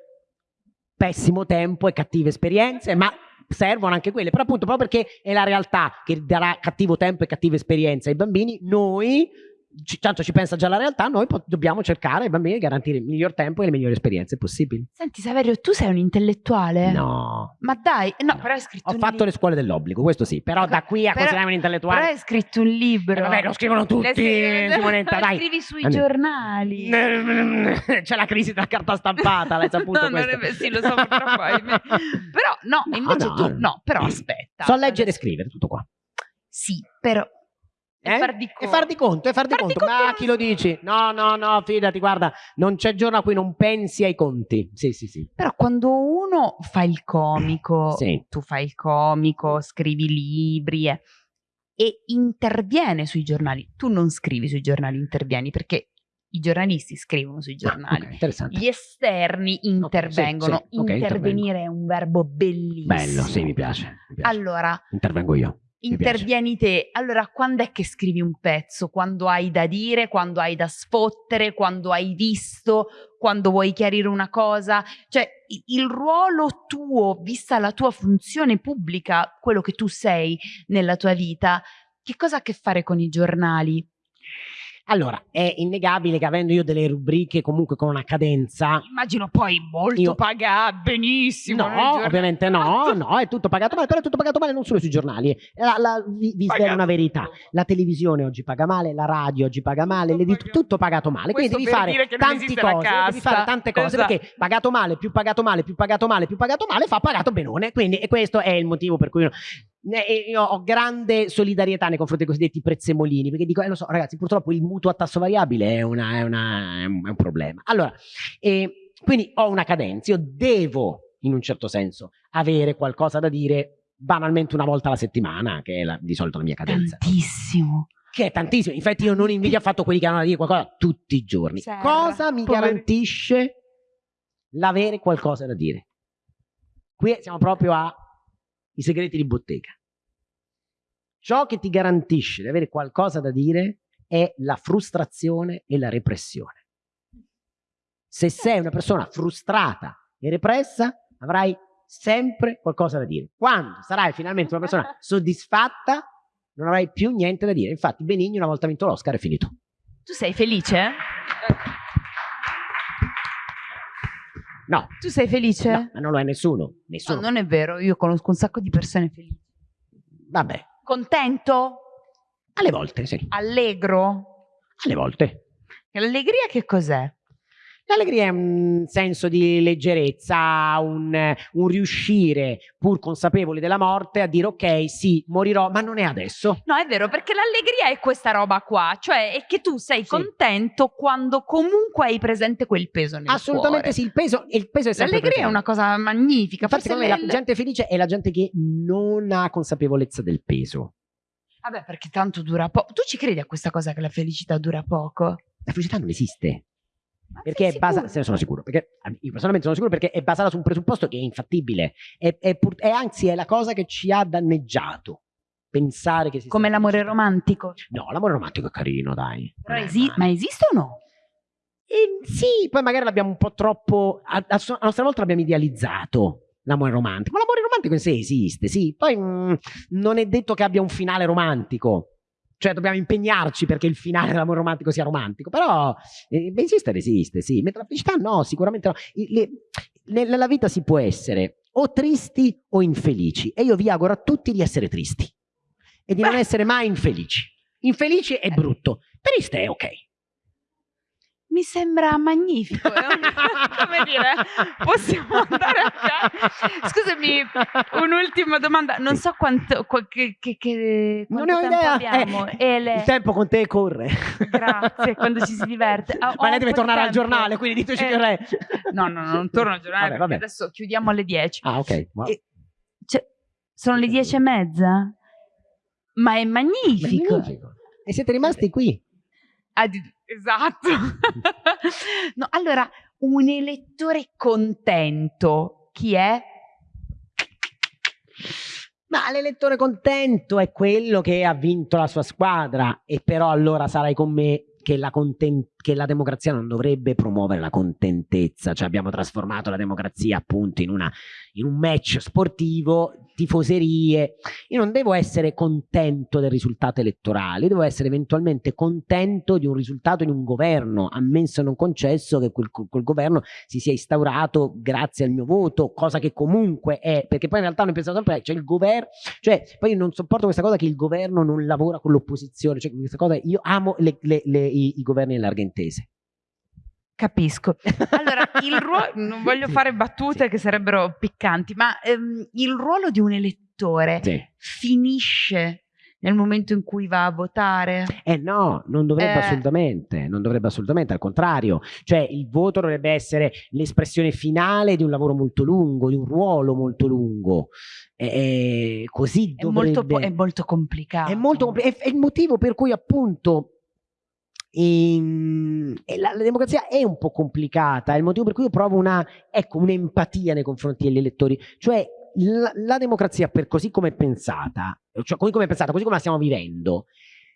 pessimo tempo e cattive esperienze, ma servono anche quelle, però appunto proprio perché è la realtà che darà cattivo tempo e cattive esperienze ai bambini, noi ci, tanto ci pensa già la realtà, noi dobbiamo cercare ai bambini di garantire il miglior tempo e le migliori esperienze possibili. Senti Saverio, tu sei un intellettuale? No. Ma dai, no, no. però hai scritto Ho fatto le scuole dell'obbligo, questo sì, però da qui a considerarmi un intellettuale... Però hai scritto un libro. Eh, vabbè, lo scrivono tutti, scrivi, Simonetta, *laughs* dai. scrivi sui Andiamo. giornali. *laughs* C'è la crisi della carta stampata, l'hai *laughs* saputo no, è, sì, lo so, purtroppo. però, no, no invece no, tu... No, però aspetta. So leggere e scrivere, tutto qua. Sì, però eh? Far di e far di conto, e far di far conto. Di conto. Ma chi lo dici? No, no, no, fidati, guarda, non c'è giorno a cui non pensi ai conti. Sì, sì, sì. Però quando uno fa il comico, sì. tu fai il comico, scrivi libri eh, e interviene sui giornali, tu non scrivi sui giornali, intervieni perché i giornalisti scrivono sui giornali, ah, okay, gli esterni intervengono. Okay, sì, sì. Okay, Intervenire è un verbo bellissimo. Bello, sì, mi piace, mi piace. Allora, intervengo io intervieni te. Allora, quando è che scrivi un pezzo? Quando hai da dire, quando hai da sfottere, quando hai visto, quando vuoi chiarire una cosa? Cioè, il ruolo tuo, vista la tua funzione pubblica, quello che tu sei nella tua vita, che cosa ha a che fare con i giornali? Allora, è innegabile che avendo io delle rubriche comunque con una cadenza... Immagino poi molto io... pagate, benissimo. No, ovviamente no, *laughs* no, è tutto pagato male, però è tutto pagato male non solo sui giornali. La, la, vi, vi svelo una verità, la televisione oggi paga male, la radio oggi paga male, tutto, tutto pagato male, quindi devi fare tante cose, devi fare tante cose, esatto. perché pagato male, più pagato male, più pagato male, più pagato male, fa pagato benone, quindi e questo è il motivo per cui... Io ho grande solidarietà nei confronti dei cosiddetti prezzemolini, perché dico, eh, lo so, ragazzi, purtroppo il mutuo a tasso variabile è, una, è, una, è, un, è un, problema. Allora, eh, quindi ho una cadenza, io devo, in un certo senso, avere qualcosa da dire banalmente una volta alla settimana, che è la, di solito la mia cadenza. Tantissimo. che è tantissimo. Infatti io non invidio affatto quelli che hanno da dire qualcosa tutti i giorni. Serra, Cosa mi poveri- garantisce l'avere qualcosa da dire? Qui siamo proprio ai segreti di bottega. Ciò che ti garantisce di avere qualcosa da dire è la frustrazione e la repressione. Se sei una persona frustrata e repressa, avrai sempre qualcosa da dire. Quando sarai finalmente una persona *laughs* soddisfatta, non avrai più niente da dire. Infatti, Benigni una volta vinto l'Oscar è finito. Tu sei felice? No, Tu sei felice? no, ma non lo è nessuno. No, Nessuno. non è vero, io conosco un sacco di persone felici. Vabbè, Contento? alle volte, sì. Allegro? Alle volte. L'allegria che cos'è? L'allegria è un senso di leggerezza, un, un riuscire, pur consapevoli della morte, a dire ok, sì, morirò, ma non è adesso. No, è vero, perché l'allegria è questa roba qua, cioè è che tu sei Sì. contento quando comunque hai presente quel peso nel Assolutamente cuore. sì, il peso, il peso è sempre L'allegria è una cosa magnifica. Infatti, forse secondo me la gente felice è la gente che non ha consapevolezza del peso. Vabbè, perché tanto dura poco. Tu ci credi a questa cosa che la felicità dura poco? La felicità non esiste. Perché è basata, se ne sono sicuro, perché io personalmente sono sicuro perché è basata su un presupposto che è infattibile e, è pur- e anzi è la cosa che ci ha danneggiato. Pensare che si Come l'amore romantico. No, l'amore romantico è carino, dai. È esi- ma esiste o no? Eh, sì, poi magari l'abbiamo un po' troppo. A, a a nostra volta l'abbiamo idealizzato. L'amore romantico. Ma l'amore romantico in sé esiste, sì. Poi mm, non è detto che abbia un finale romantico. Cioè, dobbiamo impegnarci perché il finale dell'amore romantico sia romantico. Però eh, beh, esistere esiste, sì. Mentre la felicità no, sicuramente no. Le- ne- nella vita si può essere o tristi o infelici. E io vi auguro a tutti di essere tristi e di non Beh. essere mai infelici. Infelici è brutto, triste è ok. Mi sembra magnifico. è un- *laughs* Come dire, *laughs* possiamo andare a casa. Scusami, un'ultima domanda. Non so quanto, qua- che, che, che, Non ho tempo idea. abbiamo. Eh, E le- Il tempo con te corre. Grazie, quando ci si diverte. Ah, *laughs* ho Ma lei deve tornare al tempo. giornale, quindi diteci Eh, che è. No, no, no, non torno al giornale Vabbè, perché vabbè. adesso chiudiamo alle 10. Ah, ok. Wow. E- Cioè, sono le 10 e mezza? Ma è magnifico. Magnifico. E siete rimasti qui. Ah, di- esatto. *laughs* no, allora, un elettore contento, chi è? Ma l'elettore contento è quello che ha vinto la sua squadra e però allora sarai con me che la, conten- che la democrazia non dovrebbe promuovere la contentezza, cioè abbiamo trasformato la democrazia appunto in, una, in un match sportivo, tifoserie. Io non devo essere contento del risultato elettorale, devo essere eventualmente contento di un risultato in un governo, ammesso non concesso che quel, quel governo si sia instaurato grazie al mio voto, cosa che comunque è, perché poi in realtà noi pensiamo sempre, cioè il governo, cioè poi io non sopporto questa cosa che il governo non lavora con l'opposizione, cioè questa cosa, io amo le- le- le- i, i governi in larga intese. Capisco. Allora, il ruolo, *laughs* non voglio fare battute Sì. che sarebbero piccanti, ma ehm, il ruolo di un elettore Sì. finisce nel momento in cui va a votare? Eh no, non dovrebbe Eh. assolutamente, non dovrebbe assolutamente, al contrario, cioè il voto dovrebbe essere l'espressione finale di un lavoro molto lungo, di un ruolo molto lungo, Eh, così È molto, dovrebbe... è molto complicato. È molto compli- è, è il motivo per cui appunto ehm, e la, la democrazia è un po' complicata, è il motivo per cui io provo ecco, un'empatia nei confronti degli elettori, cioè la, la democrazia per così come è pensata, cioè così come è pensata, così come la stiamo vivendo,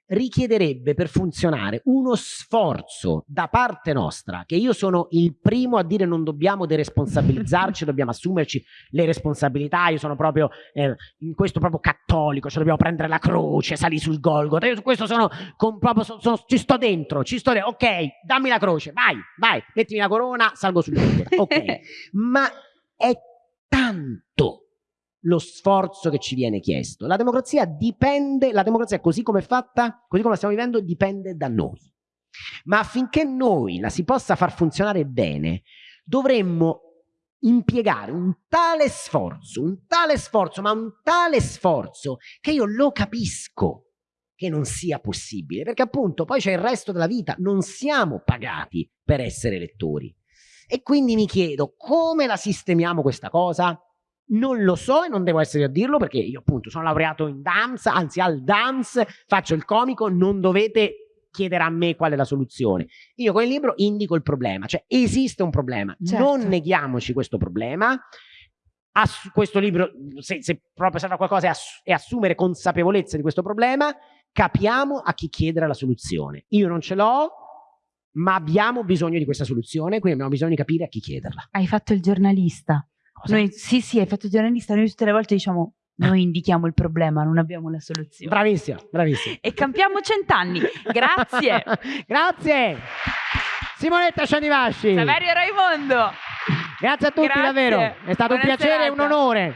richiederebbe per funzionare uno sforzo da parte nostra, che io sono il primo a dire non dobbiamo deresponsabilizzarci, *laughs* dobbiamo assumerci le responsabilità, io sono proprio eh, in questo proprio cattolico, cioè dobbiamo prendere la croce, salì sul Golgotha, io su questo sono, con, proprio, so- sono- ci sto dentro, ci sto dentro, ok, dammi la croce, vai, vai, mettimi la corona, salgo sul Golgotha, ok, *laughs* ma è tanto lo sforzo che ci viene chiesto. La democrazia dipende, la democrazia così come è fatta, così come la stiamo vivendo, dipende da noi. Ma affinché noi la si possa far funzionare bene, dovremmo impiegare un tale sforzo, un tale sforzo, ma un tale sforzo che io lo capisco che non sia possibile, perché appunto poi c'è il resto della vita, non siamo pagati per essere elettori. E quindi mi chiedo come la sistemiamo questa cosa? Non lo so e non devo essere a dirlo perché io appunto sono laureato in dance, anzi al dance, faccio il comico, non dovete chiedere a me qual è la soluzione. Io con il libro indico il problema, cioè esiste un problema, Certo. non neghiamoci questo problema. Ass- questo libro, se, se proprio serve a qualcosa, è, ass- è assumere consapevolezza di questo problema, capiamo a chi chiedere la soluzione. Io non ce l'ho, ma abbiamo bisogno di questa soluzione, quindi abbiamo bisogno di capire a chi chiederla. Hai fatto il giornalista. Cosa? Noi, sì, sì, hai fatto giornalista. Noi tutte le volte diciamo, noi indichiamo il problema, non abbiamo la soluzione. Bravissima, bravissima. E campiamo cent'anni. Grazie. *laughs* Grazie. Simonetta Cianivasci. Saverio Raimondo. Grazie a tutti Grazie. davvero. È stato un Buona piacere e un serata. onore.